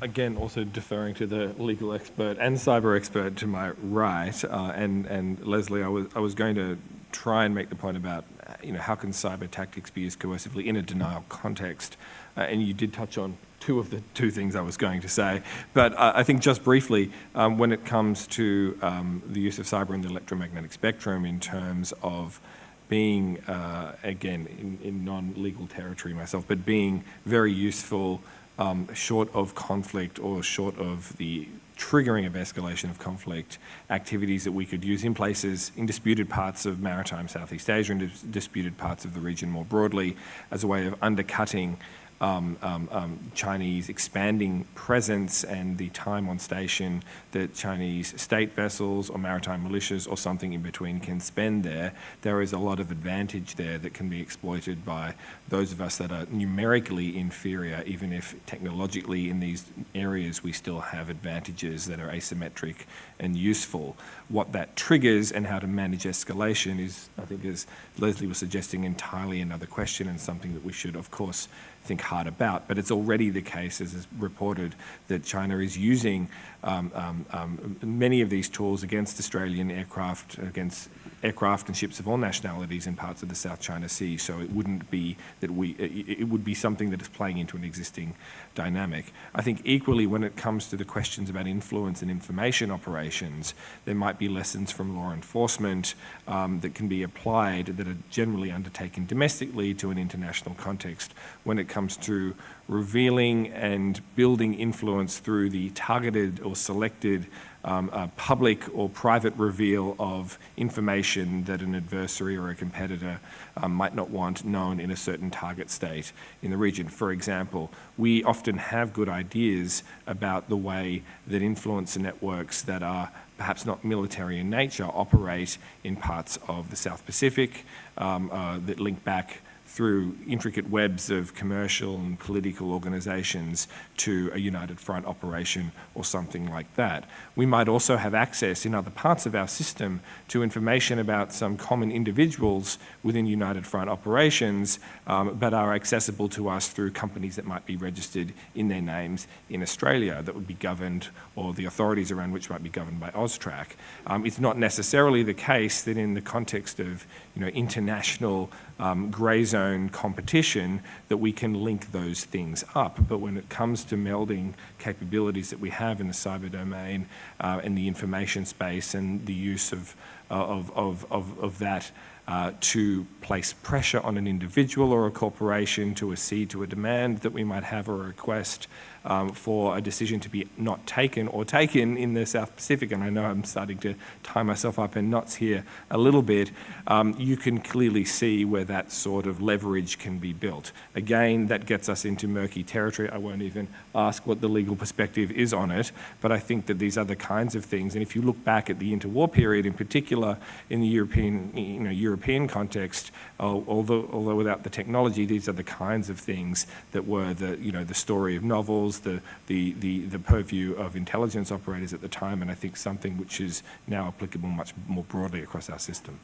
Again, also deferring to the legal expert and cyber expert to my right, uh, and and Lesley, I was I was going to try and make the point about you know, how can cyber tactics be used coercively in a denial context? Uh, and you did touch on two of the two things I was going to say. But uh, I think just briefly, um, when it comes to um, the use of cyber in the electromagnetic spectrum in terms of being, uh, again, in, in non-legal territory myself, but being very useful um, short of conflict or short of the triggering of escalation of conflict, activities that we could use in places, in disputed parts of maritime Southeast Asia and dis disputed parts of the region more broadly, as a way of undercutting um, um, um, Chinese expanding presence and the time on station that Chinese state vessels or maritime militias or something in between can spend there, there is a lot of advantage there that can be exploited by those of us that are numerically inferior, even if technologically in these areas we still have advantages that are asymmetric and useful. What that triggers and how to manage escalation is, I think as Lesley was suggesting, entirely another question and something that we should, of course, think hard about. But it's already the case, as is reported, that China is using um, um, um, many of these tools against Australian aircraft, against aircraft and ships of all nationalities in parts of the South China Sea. So it wouldn't be that we, it, would be something that is playing into an existing dynamic. I think equally when it comes to the questions about influence and information operations, there might be lessons from law enforcement um, that can be applied that are generally undertaken domestically to an international context when it comes to revealing and building influence through the targeted or selected um, public or private reveal of information that an adversary or a competitor um, might not want known in a certain target state in the region. For example, we often have good ideas about the way that influencer networks that are perhaps not military in nature operate in parts of the South Pacific um, uh, that link back through intricate webs of commercial and political organisations to a united front operation or something like that. We might also have access in other parts of our system to information about some common individuals within united front operations, um, but are accessible to us through companies that might be registered in their names in Australia that would be governed, or the authorities around which might be governed by AUSTRAC. Um, it's not necessarily the case that in the context of you know, international um, grey zone competition that we can link those things up. But when it comes to melding capabilities that we have in the cyber domain uh, and the information space and the use of, uh, of, of, of, of that uh, to place pressure on an individual or a corporation to accede to a demand that we might have or a request um, for a decision to be not taken or taken in the South Pacific, and I know I'm starting to tie myself up in knots here a little bit, um, you can clearly see where that sort of leverage can be built. Again, that gets us into murky territory. I won't even ask what the legal perspective is on it, but I think that these other kinds of things, and if you look back at the interwar period in particular in the European, you know, European context, although, although without the technology, these are the kinds of things that were the, you know, the story of novels, the, the, the, the purview of intelligence operators at the time, and I think something which is now applicable much more broadly across our system.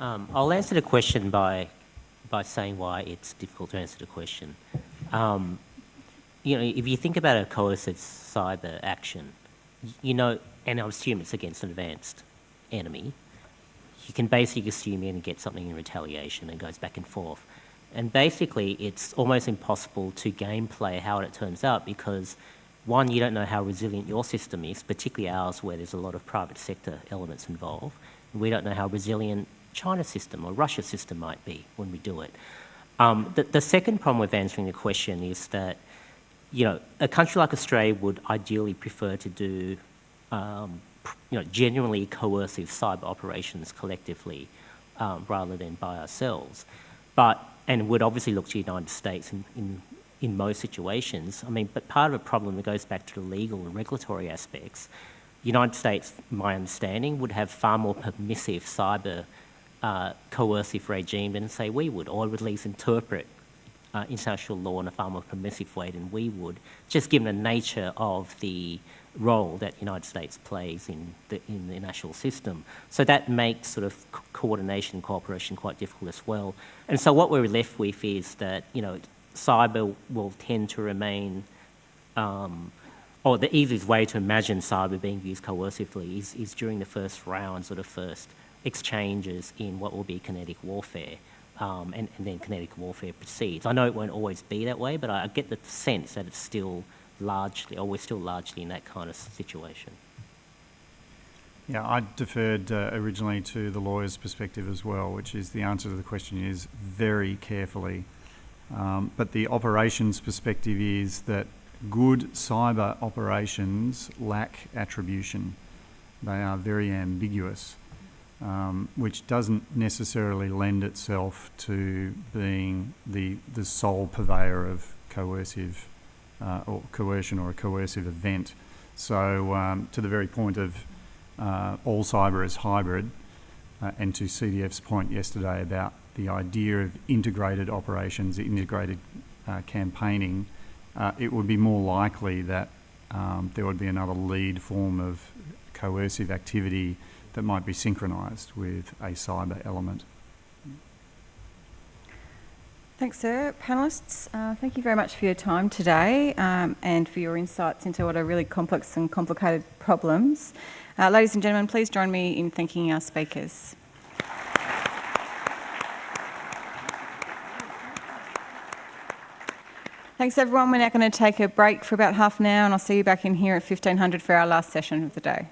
Um, I'll answer the question by, by saying why it's difficult to answer the question. Um, you know, if you think about a coercive cyber action, you know, and I assume it's against an advanced enemy, you can basically assume you're going to get something in retaliation and goes back and forth. And basically, it's almost impossible to gameplay how it turns out because, one, you don't know how resilient your system is, particularly ours where there's a lot of private sector elements involved. We don't know how resilient China's system or Russia's system might be when we do it. Um, the, the second problem with answering the question is that, you know, a country like Australia would ideally prefer to do, um, you know, genuinely coercive cyber operations collectively um, rather than by ourselves. But and would obviously look to the United States in, in, in most situations. I mean, but part of the problem that goes back to the legal and regulatory aspects. the United States, my understanding, would have far more permissive cyber uh, coercive regime than say we would, or would at least interpret uh, international law in a far more permissive way than we would, just given the nature of the role that the United States plays in the, in the national system. So that makes sort of co coordination and cooperation quite difficult as well. And so what we're left with is that, you know, cyber will tend to remain, um, or the easiest way to imagine cyber being used coercively is, is during the first rounds or the first exchanges in what will be kinetic warfare. Um, and, and, then kinetic warfare proceeds. I know it won't always be that way, but I, I get the sense that it's still largely, or we're still largely in that kind of situation. Yeah, I deferred uh, originally to the lawyer's perspective as well, which is the answer to the question is very carefully. Um, but the operations perspective is that good cyber operations lack attribution. They are very ambiguous, um, which doesn't necessarily lend itself to being the, the sole purveyor of coercive uh, or coercion or a coercive event. So um, to the very point of uh, all cyber is hybrid, uh, and to CDF's point yesterday about the idea of integrated operations, integrated uh, campaigning, uh, it would be more likely that um, there would be another lead form of coercive activity that might be synchronised with a cyber element. Thanks, sir. Panellists, uh, thank you very much for your time today um, and for your insights into what are really complex and complicated problems. Uh, ladies and gentlemen, please join me in thanking our speakers. Thanks everyone. We're now going to take a break for about half an hour and I'll see you back in here at 1500 for our last session of the day.